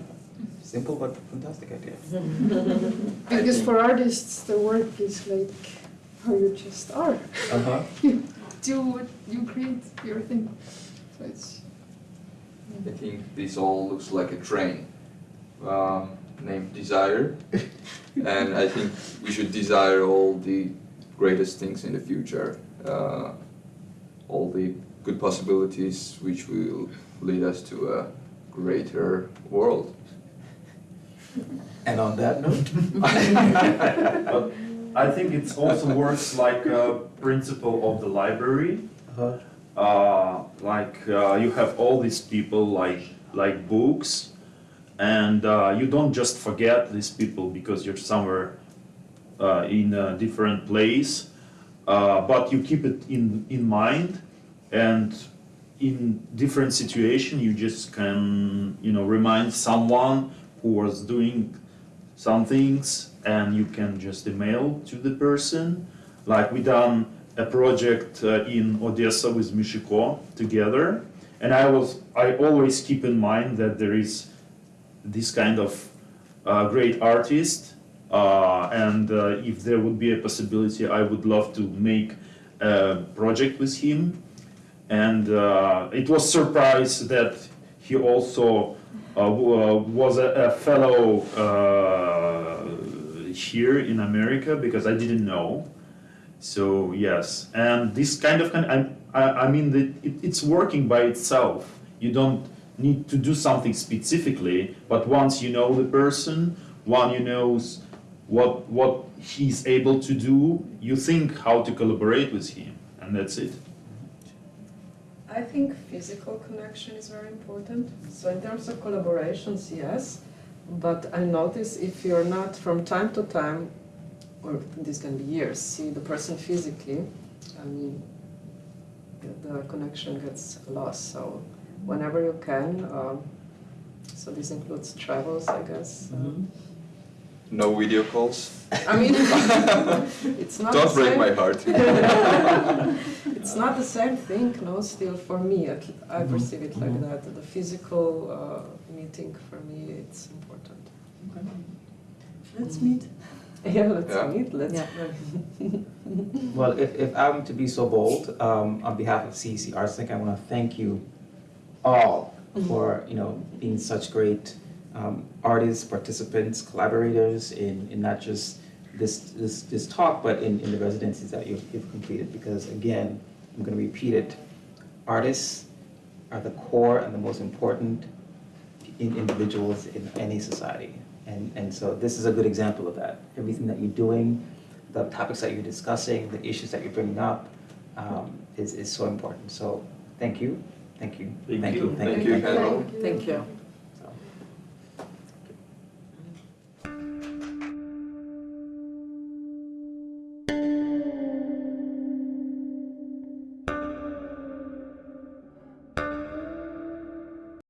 Simple but fantastic idea. [laughs] Because for artists, the work is like how you just are. [laughs] Uh huh. Do what you create your thing. So it's. I think this all looks like a train um, named Desire, [laughs] and I think we should desire all the greatest things in the future, uh, all the good possibilities which will lead us to a greater world. And on that note, [laughs] But I think it also [laughs] works like a principle of the library. uh, uh, like uh, you have all these people like like books and uh, you don't just forget these people because you're somewhere uh, in a different place uh, but you keep it in in mind and in different situation you just can you know remind someone who was doing some things and you can just email to the person like we done a project uh, in Odessa with Mishiko together, and I was I always keep in mind that there is this kind of uh, great artist, uh, and uh, if there would be a possibility, I would love to make a project with him. And uh, it was surprise that he also was a, a fellow uh, here in America because I didn't know. So yes, and this kind of kind, I, I, mean that it, it's working by itself. You don't need to do something specifically, but once you know the person, one you knows what what he's able to do, you think how to collaborate with him, and that's it. I think physical connection is very important. So in terms of collaborations, yes. But I notice if you're not from time to time, or this can be years, see the person physically, I mean, the- the connection gets lost. So whenever you can, um, so this includes travels, I guess. um, No video calls. I mean, [laughs] it's not the Don't break same. my heart. [laughs] It's not the same thing, no, still for me, at- I Mhm. perceive it like Mhm. that. The physical uh, meeting for me, it's important. Okay. let's meet. [laughs] Yeah, let's Yeah. meet, let's. Well, if, if I'm to be so bold, um, on behalf of CEC ArtsLink, I want to thank you all for, you know, being such great um, artists, participants, collaborators in, in not just this, this, this talk, but in, in the residencies that you've, you've completed. Because again, I'm going to repeat it, artists are the core and the most important in individuals in any society. And, and so this is a good example of that. Everything that you're doing, the topics that you're discussing, the issues that you're bringing up um, is, is so important. So thank you, thank you, Thank thank you. you, Thank you, Hello. Thank you.